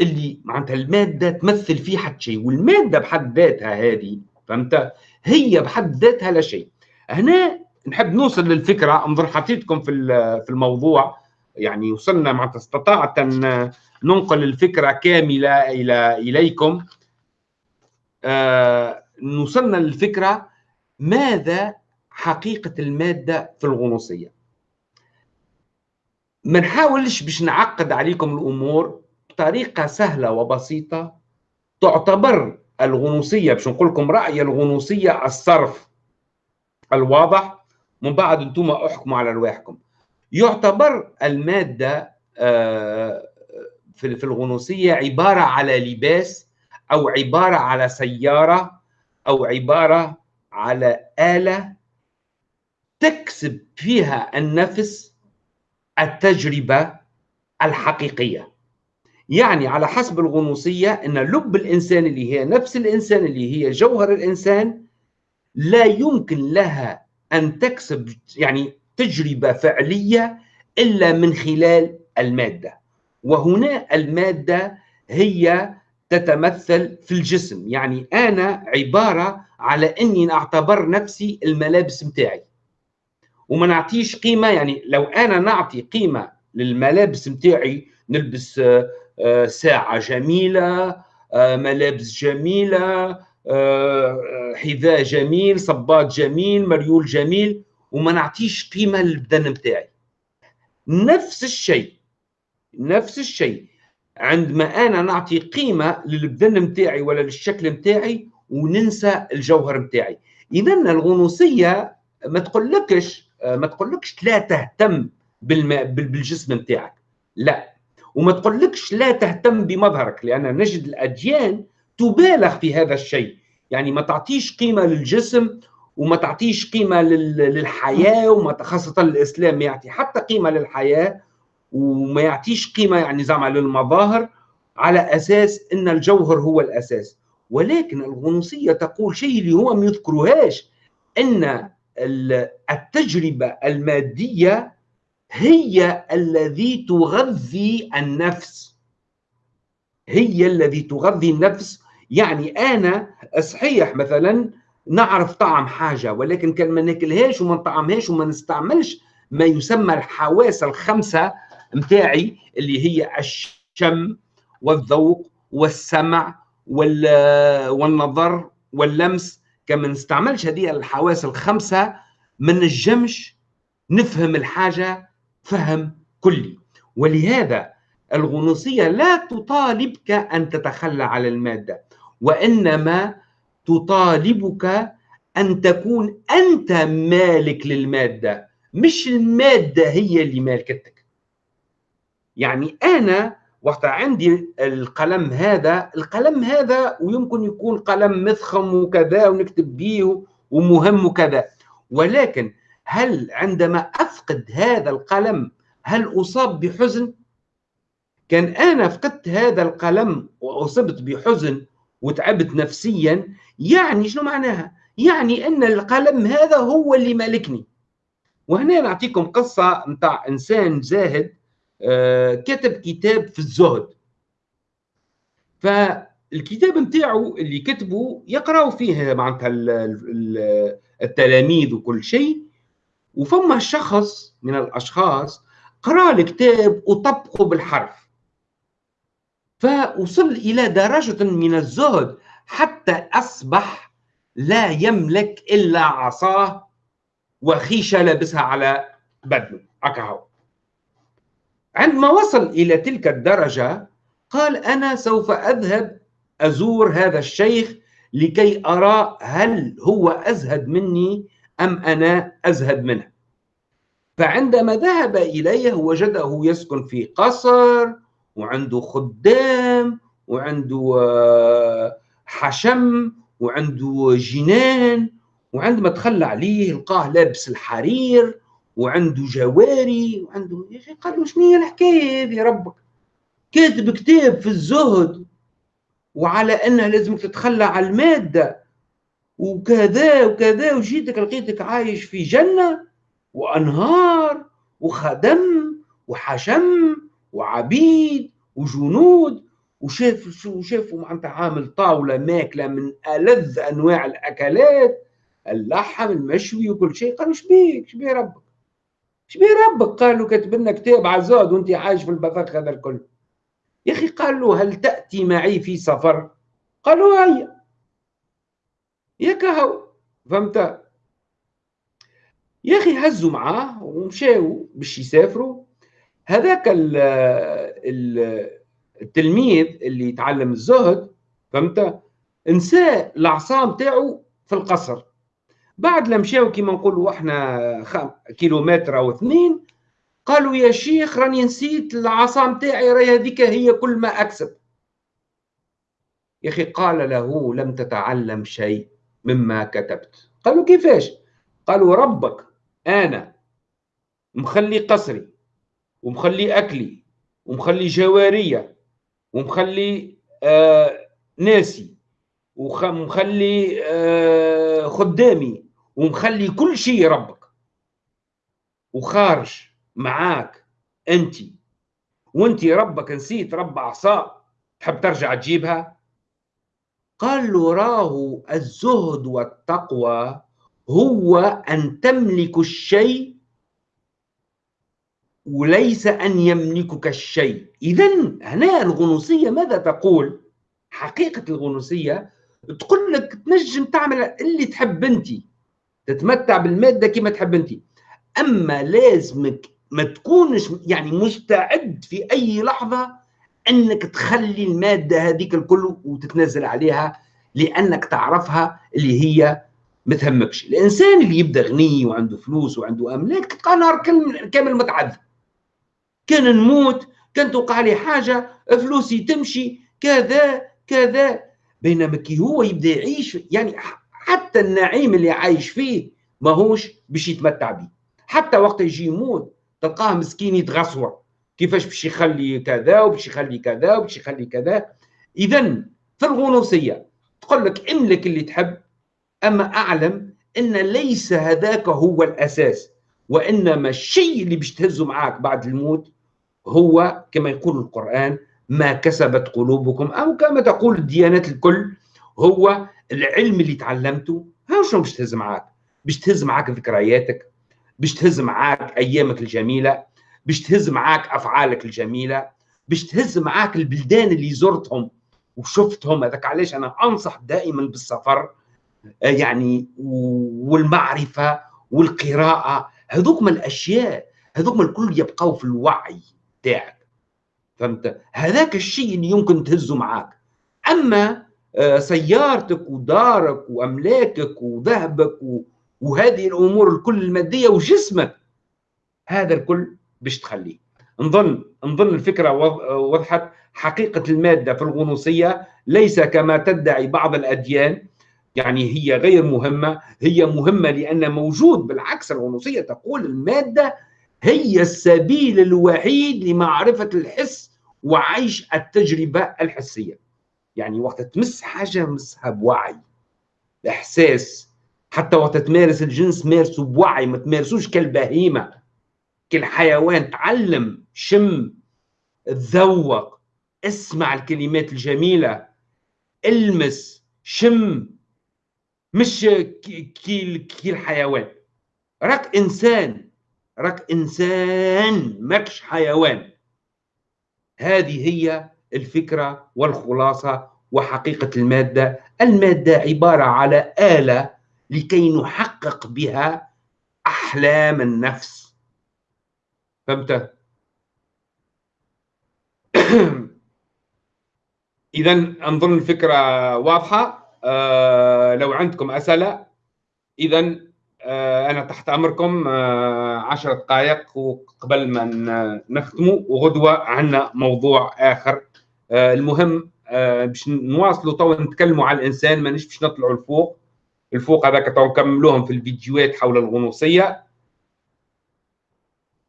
اللي معناتها المادة تمثل فيه حد شيء والمادة بحد ذاتها هذه فهمت؟ هي بحد ذاتها لا شيء. هنا نحب نوصل للفكرة. انظر حطيتكم في في الموضوع. يعني وصلنا معناتها استطعت أن ننقل الفكرة كاملة إلى إليكم. آه وصلنا للفكرة ماذا حقيقة المادة في الغنوصية. ما نحاولش باش نعقد عليكم الأمور بطريقة سهلة وبسيطة. تعتبر الغنوصية باش نقول لكم رأي الغنوصية الصرف. الواضح؟ من بعد أنتم احكموا على رواحكم يعتبر المادة آه، في الغنوصية عبارة على لباس أو عبارة على سيارة أو عبارة على آلة تكسب فيها النفس التجربة الحقيقية. يعني على حسب الغنوصية إن لب الإنسان اللي هي نفس الإنسان اللي هي جوهر الإنسان لا يمكن لها أن تكسب يعني تجربة فعلية إلا من خلال المادة. وهنا المادة هي تتمثل في الجسم. يعني أنا عبارة على إني أعتبر نفسي الملابس متاعي. وما نعطيش قيمة يعني لو أنا نعطي قيمة للملابس متاعي نلبس آه، آه، ساعة جميلة آه، ملابس جميلة حذاء جميل صباط جميل مريول جميل وما نعطيش قيمة للبدن متاعي نفس الشيء نفس الشيء. عندما أنا نعطي قيمة للبدن متاعي ولا للشكل متاعي وننسى الجوهر متاعي اذا الغنوصية ما تقولكش ما تقولكش لا تهتم بالجسم متاعك لا. وما تقولكش لا تهتم بمظهرك لأن نجد الأديان تبالغ في هذا الشيء. يعني ما تعطيش قيمة للجسم وما تعطيش قيمة للحياة وما خاصة الإسلام يعطي حتى قيمة للحياة وما يعطيش قيمة يعني زعما للمظاهر على أساس إن الجوهر هو الأساس. ولكن الغنوصية تقول شيء اللي هو ما يذكروهاش إن التجربة المادية هي الذي تغذي النفس. هي الذي تغذي النفس يعني أنا صحيح مثلا نعرف طعم حاجة ولكن كان ما ناكلهاش وما نطعمهاش وما نستعملش ما يسمى الحواس الخمسة متاعي اللي هي الشم والذوق والسمع والنظر واللمس. كما نستعملش هذه الحواس الخمسة ما نجمش نفهم الحاجة فهم كلي. ولهذا الغنوصية لا تطالبك أن تتخلى على المادة. وإنما تطالبك أن تكون أنت مالك للمادة مش المادة هي اللي مالكتك. يعني أنا وقت عندي القلم هذا القلم هذا ويمكن يكون قلم مفخم وكذا ونكتب به ومهم وكذا. ولكن هل عندما أفقد هذا القلم هل أصاب بحزن؟ كان أنا فقدت هذا القلم وأصبت بحزن وتعبت نفسيا يعني شنو معناها؟ يعني أن القلم هذا هو اللي مالكني. وهنا نعطيكم قصة نتاع إنسان زاهد آه، كتب كتاب في الزهد. فالكتاب نتاعو اللي كتبه يقراو فيه معناتها التلاميذ وكل شيء. وفما شخص من الأشخاص قرا الكتاب وطبقه بالحرف. فوصل إلى درجة من الزهد حتى أصبح لا يملك إلا عصاه وخيشه لابسها على بدنه. هكا عندما وصل إلى تلك الدرجة قال أنا سوف أذهب أزور هذا الشيخ لكي أرى هل هو أزهد مني أم أنا أزهد منه. فعندما ذهب إليه وجده يسكن في قصر وعنده خدام وعنده آه، حشم وعنده جنان وعندما تخلى عليه لقاه لابس الحرير وعنده جواري وعنده يا أخي قال له شنو هي الحكاية هذه ربك؟ كاتب كتاب في الزهد وعلى أنها لازمك تتخلى على المادة وكذا وكذا وجيتك لقيتك عايش في جنة وأنهار وخدم وحشم وعبيد وجنود وشاف وشافوا معناتها عامل طاولة ماكلة من ألذ أنواع الأكلات. اللحم المشوي وكل شيء. قالوا شبيك شبيه ربك. شبيه ربك. قال له كاتب لنا كتاب عزاد وانت عايش في البذخ هذا الكل. يا أخي قال له هل تأتي معي في سفر؟ قالوا هيا يا كهو. فهمت؟ يا أخي هزوا معاه ومشاو باش يسافروا. هذاك التلميذ اللي يتعلم الزهد فهمت؟ نسى العصا تاعو في القصر. بعد لما مشاو كيما نقولوا إحنا كيلومتر أو اثنين قالوا يا شيخ راني نسيت العصا نتاعي راهي هذيك هي كل ما أكسب. يا أخي قال له لم تتعلم شيء مما كتبت. قالوا كيفاش؟ قالوا ربك أنا مخلي قصري. ومخلي أكلي ومخلي جوارية ومخلي آه ناسي ومخلي آه خدامي ومخلي كل شيء ربك وخارج معاك أنت. وأنت ربك نسيت رب عصا تحب ترجع تجيبها؟ قال له راه الزهد والتقوى هو أن تملك الشيء وليس أن يملكك الشيء. اذا هنا الغنوصية ماذا تقول؟ حقيقة الغنوصية تقول لك تنجم تعمل اللي تحب أنت. تتمتع بالمادة كما تحب أنت. أما لازمك ما تكونش يعني مستعد في أي لحظة أنك تخلي المادة هذيك الكل وتتنازل عليها لأنك تعرفها اللي هي ما تهمكش. الإنسان اللي يبدأ غني وعنده فلوس وعنده أملاك تلقى نهار كامل متعذب. كان نموت كان توقع لي حاجة فلوسي تمشي كذا كذا. بينما كي هو يبدأ يعيش يعني حتى النعيم اللي عايش فيه ماهوش باش يتمتع به حتى وقت يجي يموت تلقاه مسكين يتغصور كيفاش باش يخلي كذا وباش يخلي كذا وباش يخلي كذا. اذا في الغنوصية تقول لك املك اللي تحب أما أعلم أن ليس هذاك هو الأساس وإنما الشيء اللي باش تهزه معاك بعد الموت هو كما يقول القرآن ما كسبت قلوبكم أو كما تقول الديانات الكل هو العلم اللي تعلمته. ها شنو باش تهز معاك؟ باش تهز معاك ذكرياتك باش تهز معاك أيامك الجميلة باش تهز معاك أفعالك الجميلة باش تهز معاك البلدان اللي زرتهم وشفتهم. هذاك علاش أنا أنصح دائما بالسفر آه، يعني والمعرفة والقراءة. هذوك من الأشياء هذوك من الكل يبقوا في الوعي. تاعك فهمت؟ هذاك الشيء اللي يمكن تهزه معاك. أما آه، سيارتك ودارك وأملاكك وذهبك وهذه الأمور الكل المادية وجسمك هذا الكل باش تخليه. نظن نظن الفكرة وضحت. حقيقة المادة في الغنوصية ليس كما تدعي بعض الأديان. يعني هي غير مهمة. هي مهمة لأن موجود بالعكس الغنوصية تقول المادة هي السبيل الوحيد لمعرفة الحس وعيش التجربة الحسية. يعني وقت تمس حاجة مسها بوعي. إحساس. حتى وقت تمارس الجنس مارسه بوعي ما تمارسوش كالبهيمة. كالحيوان تعلم شم تذوق اسمع الكلمات الجميلة. المس شم. مش كي الحيوان راك إنسان. راك إنسان ماكش حيوان. هذه هي الفكرة والخلاصة وحقيقة المادة. المادة عبارة على آلة لكي نحقق بها أحلام النفس. فهمت؟ اذا انظن الفكرة واضحة. آه لو عندكم أسئلة اذا أنا تحت أمركم آه عشر دقائق وقبل ما نختموا وغدوة عندنا موضوع آخر. آه المهم آه باش نواصلوا تو نتكلموا على الإنسان مانيش باش نطلعوا لفوق الفوق هذاك تو نكملوهم في الفيديوهات حول الغنوصية.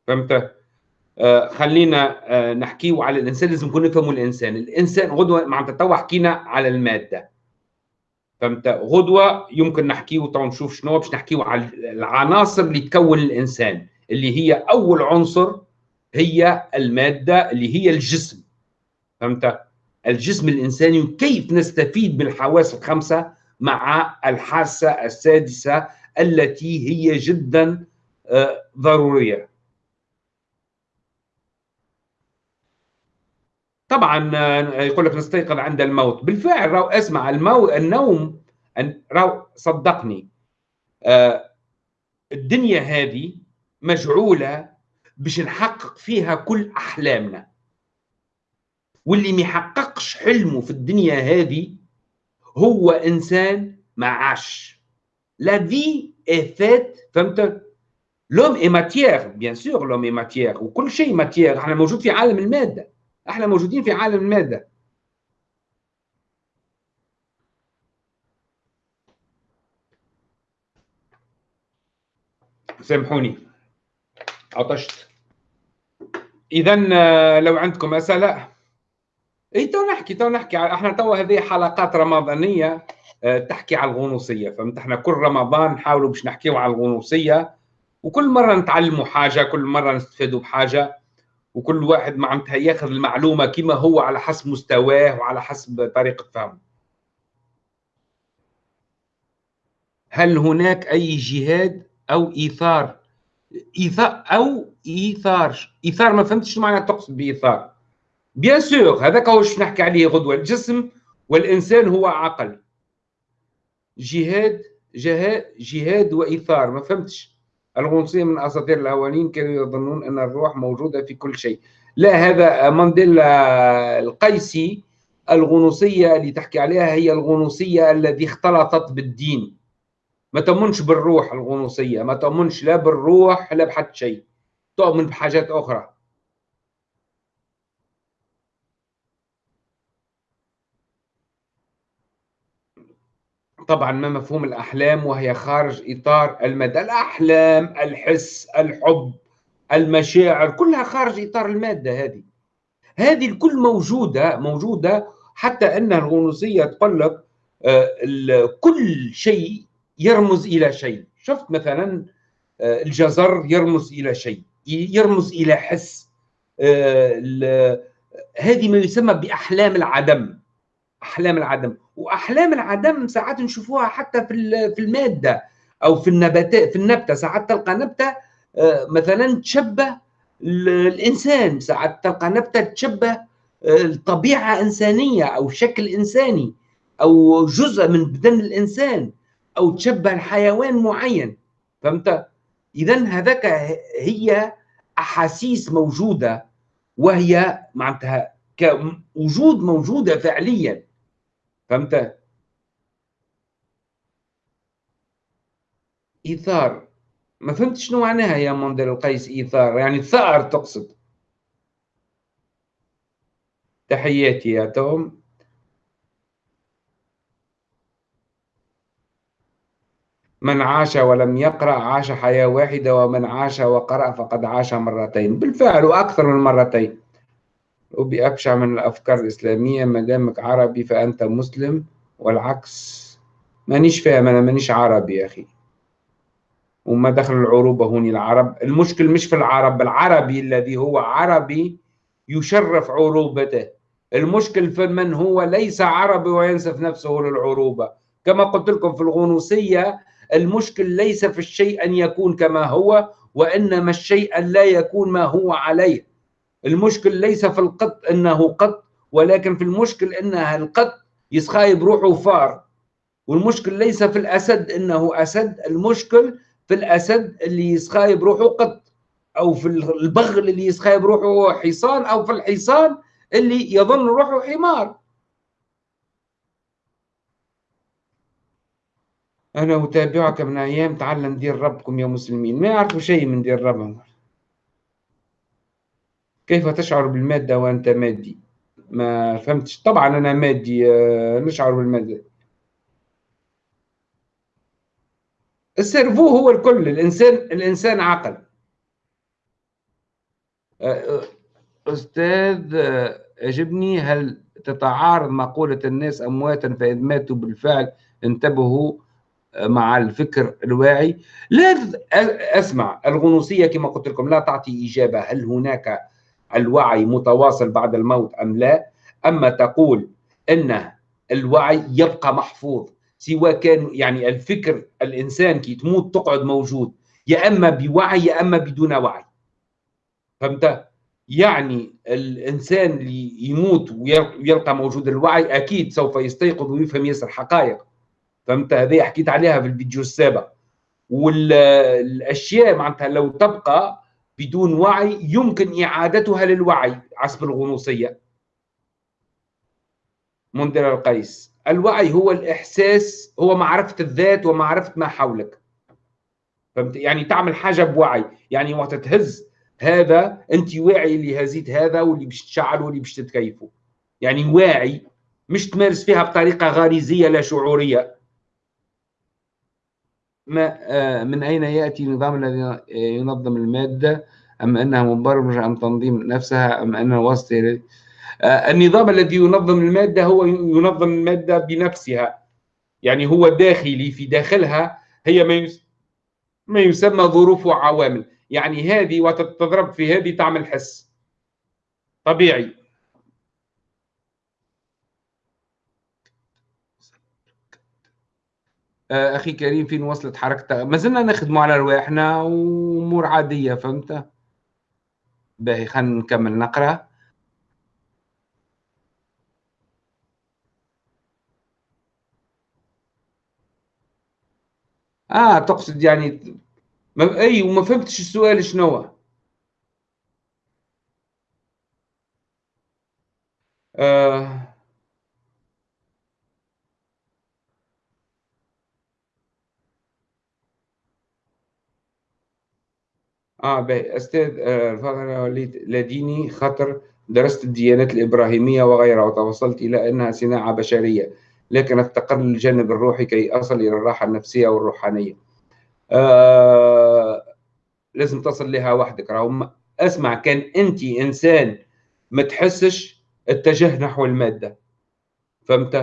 فهمت؟ آه خلينا آه نحكيو على الإنسان لازم نكون نفهموا الإنسان. الإنسان غدوة معناتها تو حكينا على المادة. فهمت؟ غدوة يمكن نحكيو تو نشوف شنو باش نحكيو على العناصر اللي تكون الإنسان اللي هي أول عنصر هي المادة اللي هي الجسم. فهمت؟ الجسم الإنساني وكيف نستفيد بالحواس الخمسة مع الحاسة السادسة التي هي جدا آه، ضرورية. طبعا آه، يقول لك نستيقظ عند الموت. بالفعل راو أسمع المو... النوم راو صدقني. آه، الدنيا هذه مجعولة باش نحقق فيها كل أحلامنا. واللي ما يحققش حلمه في الدنيا هذه هو إنسان ما عاش. la vie est faite فهمت؟ l'homme est matière bien sûr l'homme est matière وكل شيء matière إحنا موجود في عالم المادة. إحنا موجودين في عالم الماده سامحوني. عطشت. اذا آه، لو عندكم أسئلة. اي تو نحكي تو نحكي. إحنا تو هذه حلقات رمضانية آه، تحكي على الغنوصية. فهمت؟ إحنا كل رمضان نحاولوا باش نحكيو على الغنوصية وكل مرة نتعلموا حاجة كل مرة نستفادوا بحاجة. وكل واحد معناتها ياخذ المعلومة كما هو على حسب مستواه وعلى حسب طريقة فهمه. هل هناك أي جهاد أو إيثار؟ إيثار أو إيثار. إيثار ما فهمتش معنى تقصد بإيثار. بيان سور هذاك هو نحكي عليه غدوة. الجسم والإنسان هو عقل. جهاد جهاد جهاد وإيثار. ما فهمتش. الغنوصيه من أساطير الأولين كانوا يظنون أن الروح موجودة في كل شيء. لا هذا مانديلا القيسي الغنوصيه اللي تحكي عليها هي الغنوصيه التي اختلطت بالدين. ما تؤمنش بالروح الغنوصيه ما تؤمنش لا بالروح لا بحد شيء. تؤمن بحاجات أخرى. طبعا ما مفهوم الأحلام وهي خارج إطار المادة الأحلام الحس الحب المشاعر كلها خارج إطار المادة هذه. هذه الكل موجودة موجودة حتى أن الغنوصية تقول لك آه، كل شيء يرمز إلى شيء. شفت مثلا آه، الجزر يرمز إلى شيء يرمز إلى حس آه، هذه ما يسمى بأحلام العدم. أحلام العدم. وأحلام العدم ساعات نشوفوها حتى في في المادة أو في النباتات في النبتة. ساعات تلقى نبتة آه، مثلا تشبه الإنسان. ساعات تلقى نبتة تشبه آه، طبيعه إنسانية أو شكل إنساني أو جزء من بدن الإنسان أو تشبه الحيوان معين. فهمت؟ اذا هذاك هي أحاسيس موجودة وهي معناتها كوجود موجودة فعليا. فهمت؟ إيثار. ما فهمت شنو معناها يا مونديل القيس إيثار. يعني ثأر تقصد. تحياتي يا توم. من عاش ولم يقرأ عاش حياة واحدة ومن عاش وقرأ فقد عاش مرتين. بالفعل وأكثر من مرتين. وبأبشع من الأفكار الإسلامية. ما دامك عربي فأنت مسلم والعكس. مانيش فاهم أنا مانيش عربي يا أخي. وما دخل العروبة هوني العرب. المشكل مش في العرب العربي الذي هو عربي يشرف عروبته. المشكل في من هو ليس عربي وينسف نفسه للعروبة. كما قلت لكم في الغنوصية المشكل ليس في الشيء أن يكون كما هو وإنما الشيء أن لا يكون ما هو عليه. المشكل ليس في القط إنه قط ولكن في المشكل إنها القط يسخايب روحه فار. والمشكل ليس في الأسد إنه أسد المشكل في الأسد اللي يسخايب روحه قط أو في البغل اللي يسخايب روحه حصان أو في الحصان اللي يظن روحه حمار. أنا أتابعك من أيام تعلم دين ربكم يا مسلمين. ما يعرفوا شيء من دين ربهم. كيف تشعر بالمادة وأنت مادي؟ ما فهمتش. طبعا أنا مادي آه، نشعر بالمادة. السيرفو هو الكل الإنسان الإنسان عقل آه، أستاذ آه، أجبني هل تتعارض مقولة الناس أمواتا فإذا ماتوا بالفعل انتبهوا مع الفكر الواعي؟ لا أسمع الغنوصية كما قلت لكم لا تعطي إجابة. هل هناك الوعي متواصل بعد الموت أم لا؟ أما تقول أن الوعي يبقى محفوظ سواء كان يعني الفكر الإنسان كي تموت تقعد موجود يا أما بوعي يا أما بدون وعي. فهمت؟ يعني الإنسان اللي يموت ويلقى موجود الوعي أكيد سوف يستيقظ ويفهم ياسر حقائق. فهمت؟ هذه حكيت عليها في الفيديو السابق. والاشياء معناتها لو تبقى بدون وعي يمكن إعادتها للوعي حسب الغنوصية. منذر القيس الوعي هو الإحساس هو معرفة الذات ومعرفة ما حولك. فهمت؟ يعني تعمل حاجة بوعي يعني وقت تهز هذا أنت واعي اللي هزيت هذا واللي باش تشعل واللي باش تتكيفه. يعني واعي مش تمارس فيها بطريقة غريزية لا شعورية. ما آه، من أين يأتي النظام الذي ينظم المادة؟ أم أنها مبرمجة أم تنظيم نفسها؟ أم أنها وسط آه، النظام الذي ينظم المادة هو ينظم المادة بنفسها. يعني هو داخلي في داخلها هي ما ما يسمى ظروف وعوامل يعني هذه وتتضرب في هذه تعمل حس. طبيعي. أخي كريم فين وصلت حركتها ما زلنا نخدموا على رواحنا وأمور عادية فهمت؟ باهي خلينا نكمل نقرأ. آه تقصد يعني ما أي وما فهمتش السؤال شنو آه آه أستاذ آه وليد لديني خطر درست الديانات الإبراهيمية وغيرها وتوصلت إلى أنها صناعة بشرية لكن افتقر للجانب الروحي كي أصل إلى الراحة النفسية والروحانية. آه لازم تصل لها وحدك. راهو أسمع كان أنت إنسان ما تحسش اتجه نحو المادة. فهمت؟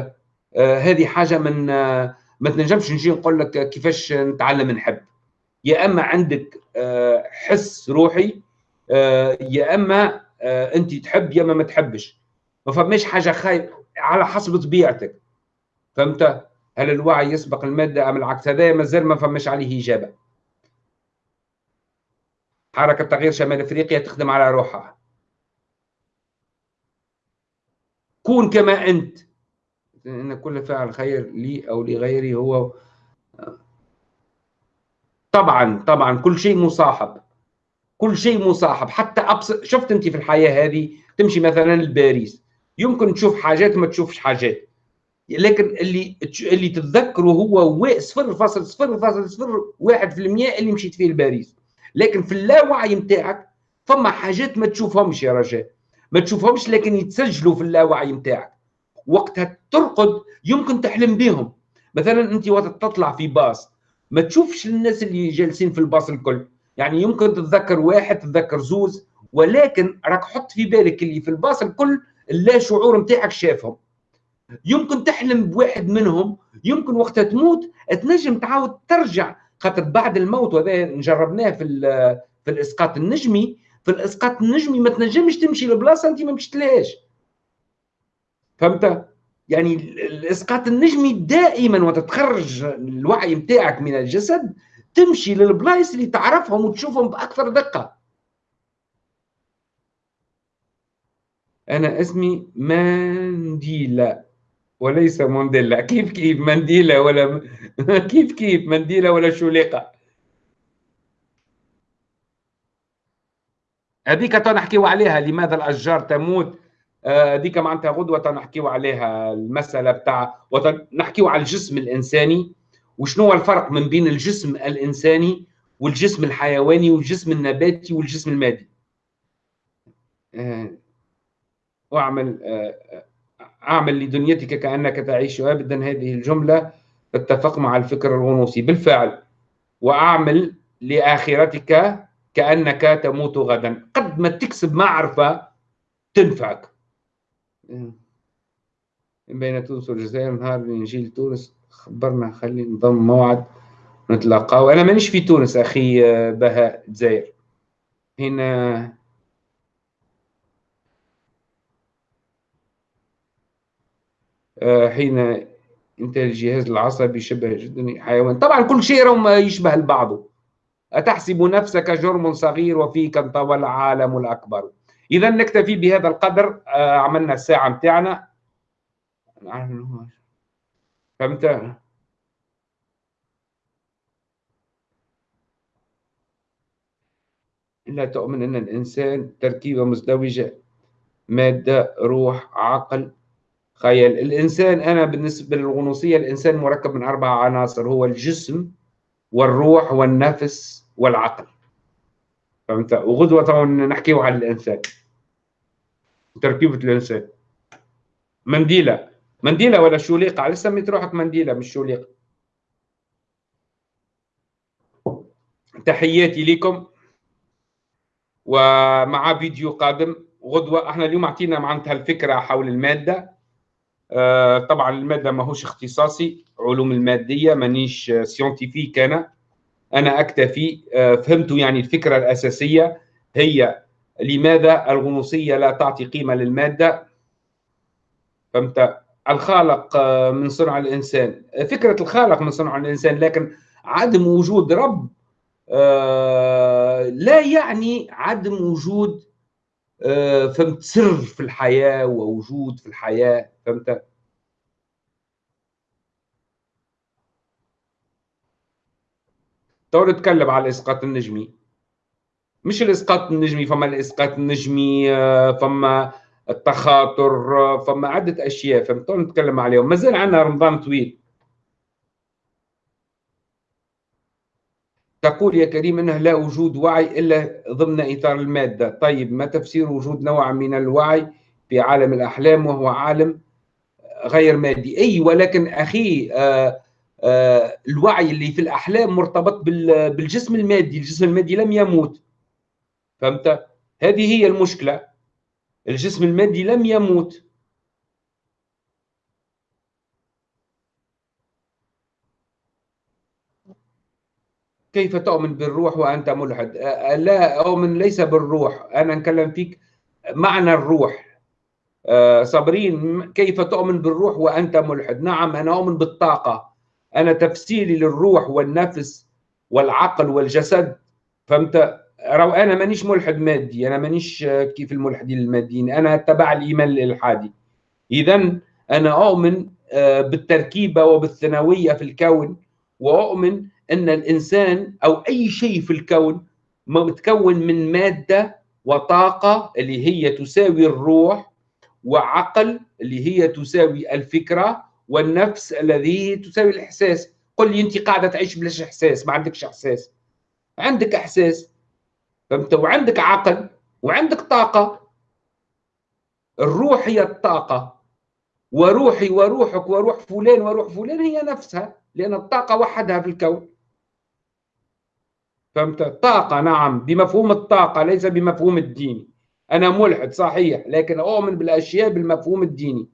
آه هذه حاجة من آه ما تنجمش نجي نقول لك كيفاش نتعلم نحب. يا إما عندك آه حس روحي آه يا إما آه أنت تحب يا إما ما تحبش. ما فماش حاجة خايف على حسب طبيعتك. فهمت؟ هل الوعي يسبق المادة أم العكس؟ هذا مازال ما فماش عليه إجابة. حركة تغيير شمال أفريقيا تخدم على روحها. كون كما أنت. إن كل فعل خير لي أو لغيري هو طبعا طبعا كل شيء مصاحب. كل شيء مصاحب. حتى أبسط شفت أنت في الحياة هذه؟ تمشي مثلا لباريس. يمكن تشوف حاجات ما تشوفش حاجات. لكن اللي اللي تتذكره هو صفر فاصل صفر فاصل صفر واحد في المية اللي مشيت فيه لباريس. لكن في اللاوعي نتاعك فما حاجات ما تشوفهمش يا رجاء. ما تشوفهمش لكن يتسجلوا في اللاوعي نتاعك وقتها ترقد يمكن تحلم بهم مثلا أنت وقت تطلع في باص ما تشوفش الناس اللي جالسين في الباص الكل. يعني يمكن تتذكر واحد تتذكر زوز ولكن راك حط في بالك اللي في الباص الكل اللا شعور نتاعك شافهم. يمكن تحلم بواحد منهم يمكن وقتها تموت تنجم تعاود ترجع خاطر بعد الموت وهذا جربناه في في الإسقاط النجمي. في الإسقاط النجمي ما تنجمش تمشي لبلاصة أنت ما مشيتلهاش. فهمت؟ يعني الاسقاط النجمي دائما وتتخرج الوعي نتاعك من الجسد تمشي للبلايص اللي تعرفهم وتشوفهم بأكثر دقة. أنا اسمي مانديلا وليس مونديلا كيف كيف منديلا ولا كيف كيف منديلا ولا شوليقة؟ هذيك تنحكيو عليها لماذا الأشجار تموت؟ آه، هذيك معناتها غدوة تنحكيو عليها المسألة بتاع نحكيو على الجسم الإنساني وشنو الفرق من بين الجسم الإنساني والجسم الحيواني والجسم النباتي والجسم المادي؟ آه، واعمل آه، أعمل لدنيتك كأنك تعيش أبدا هذه الجملة تتفق مع الفكر الغنوصي. بالفعل وأعمل لآخرتك كأنك تموت غدا. قد ما تكسب معرفة تنفعك. بين تونس والجزائر نهار نجي لتونس خبرنا خلي نضم موعد نتلاقاو. أنا مانيش في تونس أخي بهاء الجزائر. هنا آه، حين انتهى الجهاز العصبي شبه جدا حيوان طبعا كل شيء يشبه البعض. أتحسب نفسك جرم صغير وفيك انطوى العالم الأكبر. إذا نكتفي بهذا القدر آه، عملنا الساعة متاعنا. فهمت؟ لا تؤمن أن الإنسان تركيبة مزدوجة مادة روح عقل. خيال الإنسان أنا بالنسبة للغنوصية الإنسان مركب من أربع عناصر هو الجسم والروح والنفس والعقل. فهمت؟ وغدوة طبعا نحكيه على الإنسان. تركيبة الإنسان منديلة. منديلة ولا شوليقة؟ على سميت روحك منديلة مش شوليقة. تحياتي لكم. ومع فيديو قادم غدوة. إحنا اليوم اعطينا معناتها الفكرة حول المادة. آه طبعا المادة ماهوش اختصاصي علوم المادية مانيش scientifique أنا. أنا أكتفي آه فهمتوا يعني الفكرة الأساسية. هي لماذا الغنوصية لا تعطي قيمة للمادة؟ فهمت؟ الخالق آه، من صنع الإنسان. فكرة الخالق من صنع الإنسان لكن عدم وجود رب آه، لا يعني عدم وجود آه، فهمت سر في الحياة ووجود في الحياة. فهمت؟ تو نتكلم على الإسقاط النجمي مش الإسقاط النجمي فما الإسقاط النجمي آه، فما التخاطر فما عدة أشياء فهمت؟ نتكلم عليهم. مازال عندنا رمضان طويل. تقول يا كريم إنه لا وجود وعي إلا ضمن إطار المادة، طيب ما تفسير وجود نوع من الوعي في عالم الأحلام وهو عالم غير مادي، أي ولكن أخي آه آه الوعي اللي في الأحلام مرتبط بالجسم المادي، الجسم المادي لم يموت. فهمت؟ هذه هي المشكلة. الجسم المادي لم يموت. كيف تؤمن بالروح وأنت ملحد؟ لا أؤمن ليس بالروح. أنا نكلم فيك معنى الروح. صابرين كيف تؤمن بالروح وأنت ملحد؟ نعم أنا أؤمن بالطاقة. أنا تفسيري للروح والنفس والعقل والجسد. فهمت؟ رو أنا مانيش ملحد مادي أنا مانيش كيف الملحدين الماديين أنا تبع الإيمان الإلحادي إذا أنا أؤمن بالتركيبة وبالثانوية في الكون وأؤمن أن الإنسان أو أي شيء في الكون متكون من مادة وطاقة اللي هي تساوي الروح وعقل اللي هي تساوي الفكرة والنفس الذي تساوي الإحساس. قل لي أنت قاعدة تعيش بلاش إحساس ما عندكش إحساس. عندك إحساس. فهمت؟ وعندك عقل وعندك طاقة. الروح هي الطاقة. وروحي وروحك وروح فلان وروح فلان هي نفسها لأن الطاقة وحدها في الكون. فهمت؟ طاقة نعم. بمفهوم الطاقة ليس بمفهوم الديني أنا ملحد صحيح. لكن أؤمن بالأشياء بالمفهوم الديني.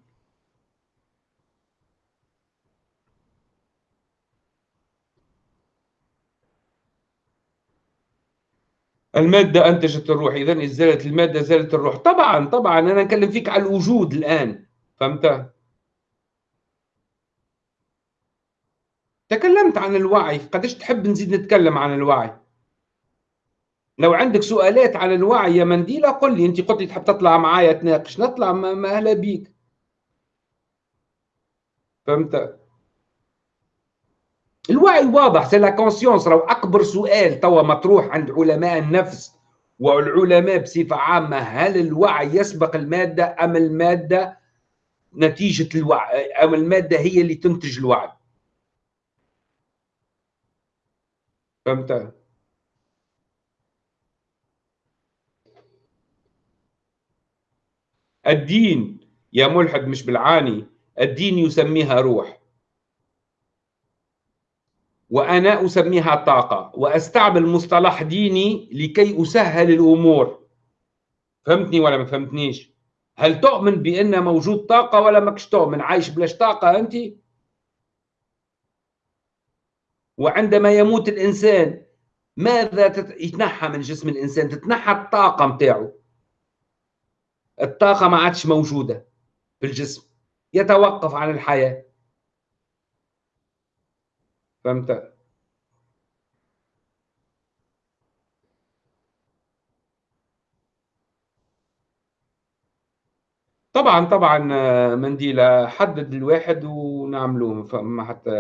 المادة أنتجت الروح إذا إزالة المادة زالت الروح. طبعا طبعا أنا أكلم فيك على الوجود الآن. فهمت؟ تكلمت عن الوعي. قديش تحب نزيد نتكلم عن الوعي؟ لو عندك سؤالات على الوعي يا منديلة قل لي. أنت قلت لي تحب تطلع معايا تناقش. نطلع ما أهلا بيك. فهمت؟ الوعي واضح c'est la conscience راهو أكبر سؤال توا مطروح عند علماء النفس والعلماء بصفة عامة هل الوعي يسبق المادة أم المادة نتيجة الوعي؟ أم المادة هي اللي تنتج الوعي؟ فهمت؟ الدين يا ملحد مش بالعاني الدين يسميها روح. وأنا أسميها طاقة وأستعمل مصطلح ديني لكي أسهل الأمور. فهمتني ولا ما فهمتنيش؟ هل تؤمن بأن موجود طاقة ولا ماكش تؤمن؟ عايش بلاش طاقة أنت؟ وعندما يموت الإنسان ماذا يتنحى من جسم الإنسان؟ تتنحى الطاقة متاعه الطاقة ما عادش موجودة في الجسم. يتوقف عن الحياة. فهمت طبعا طبعا آه، منديلة حدد الواحد ونعملوه فما حتى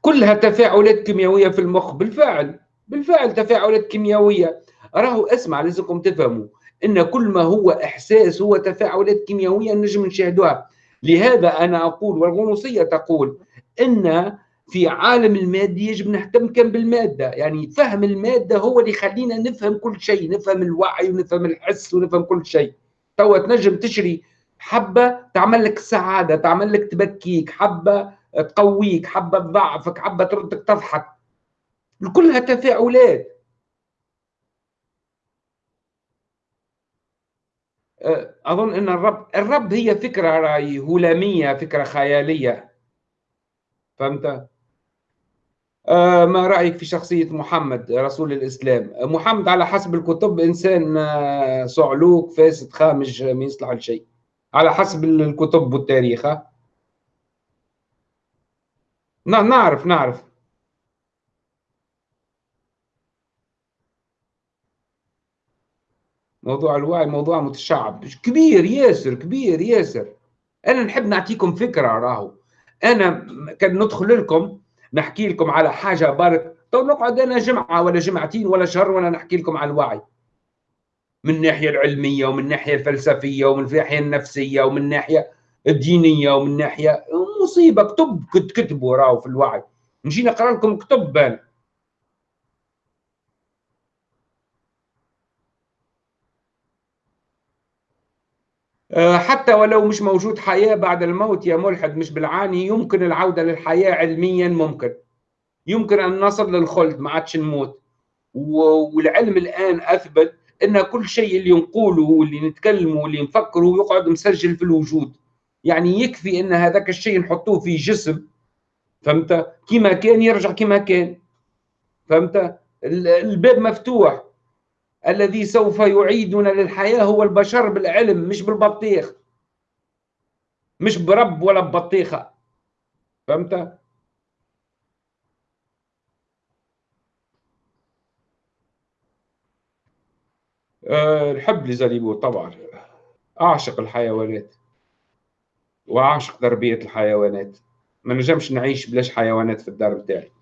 كلها تفاعلات كيميائية في المخ بالفعل بالفعل تفاعلات كيميائية. راهو اسمع لازمكم تفهموا إن كل ما هو إحساس هو تفاعلات كيميائية نجم نشاهدوها. لهذا أنا أقول والغنوصيه تقول إن في عالم المادي يجب نهتم كم بالمادة. يعني فهم المادة هو اللي يخلينا نفهم كل شيء نفهم الوعي ونفهم الحس ونفهم كل شيء. توا تنجم تشري حبة تعمل لك السعاده تعمل لك تبكيك حبة تقويك حبة تضعفك حبة تردك تضحك. كلها تفاعلات. أه، أظن إن الرب الرب هي فكرة راي هلاميه فكرة خيالية. فهمت؟ ما رأيك في شخصية محمد رسول الإسلام؟ محمد على حسب الكتب إنسان أه، صعلوك فاسد خامج ما يصلح لشيء. على حسب الكتب والتاريخ نعرف نعرف. موضوع الوعي موضوع متشعب. كبير ياسر كبير ياسر. أنا نحب نعطيكم فكرة راهو. أنا كان ندخل لكم نحكي لكم على حاجة برك تو نقعد أنا جمعة ولا جمعتين ولا شهر ولا نحكي لكم على الوعي. من الناحية العلمية ومن الناحية الفلسفية ومن الناحية النفسية ومن الناحية الدينية ومن ناحيه مصيبة. كتب كتبوا راهو في الوعي. نجي نقرأ لكم كتب. بان حتى ولو مش موجود حياة بعد الموت يا ملحد مش بالعاني يمكن العودة للحياة علميا ممكن. يمكن أن نصل للخلد ما عادش نموت. والعلم الآن أثبت أن كل شيء اللي نقوله واللي نتكلمه واللي نفكره يقعد مسجل في الوجود. يعني يكفي أن هذاك الشيء نحطوه في جسم فهمت؟ كما كان يرجع كما كان. فهمت؟ الباب مفتوح. الذي سوف يعيدنا للحياة هو البشر بالعلم مش بالبطيخ. مش برب ولا ببطيخة. فهمت؟ أه نحب لزاليبو طبعا أعشق الحيوانات وأعشق تربية الحيوانات. ما نجمش نعيش بلاش حيوانات في الدار بتاعي.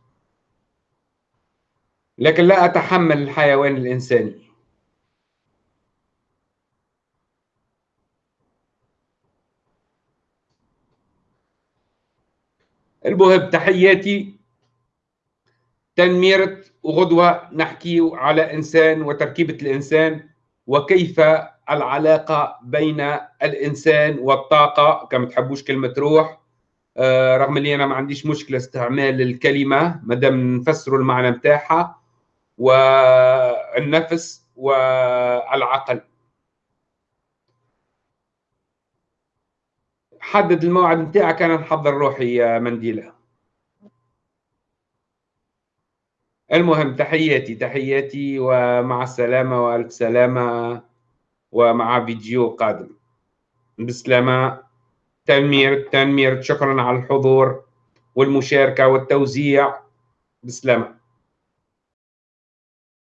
لكن لا أتحمل الحيوان الإنساني. المهم تحياتي تنميرة وغدوة نحكي على إنسان وتركيبة الإنسان وكيف العلاقة بين الإنسان والطاقة كما تحبوش كلمة روح. آه، رغم اللي أنا ما عنديش مشكلة استعمال الكلمة مادام نفسروا المعنى متاعها والنفس والعقل. حدد الموعد نتاعك أنا نحضر روحي يا منديلة. المهم تحياتي تحياتي ومع السلامة وألف سلامة ومع فيديو قادم. بسلامة. تنمير تنمير. شكرا على الحضور والمشاركة والتوزيع. بسلامة.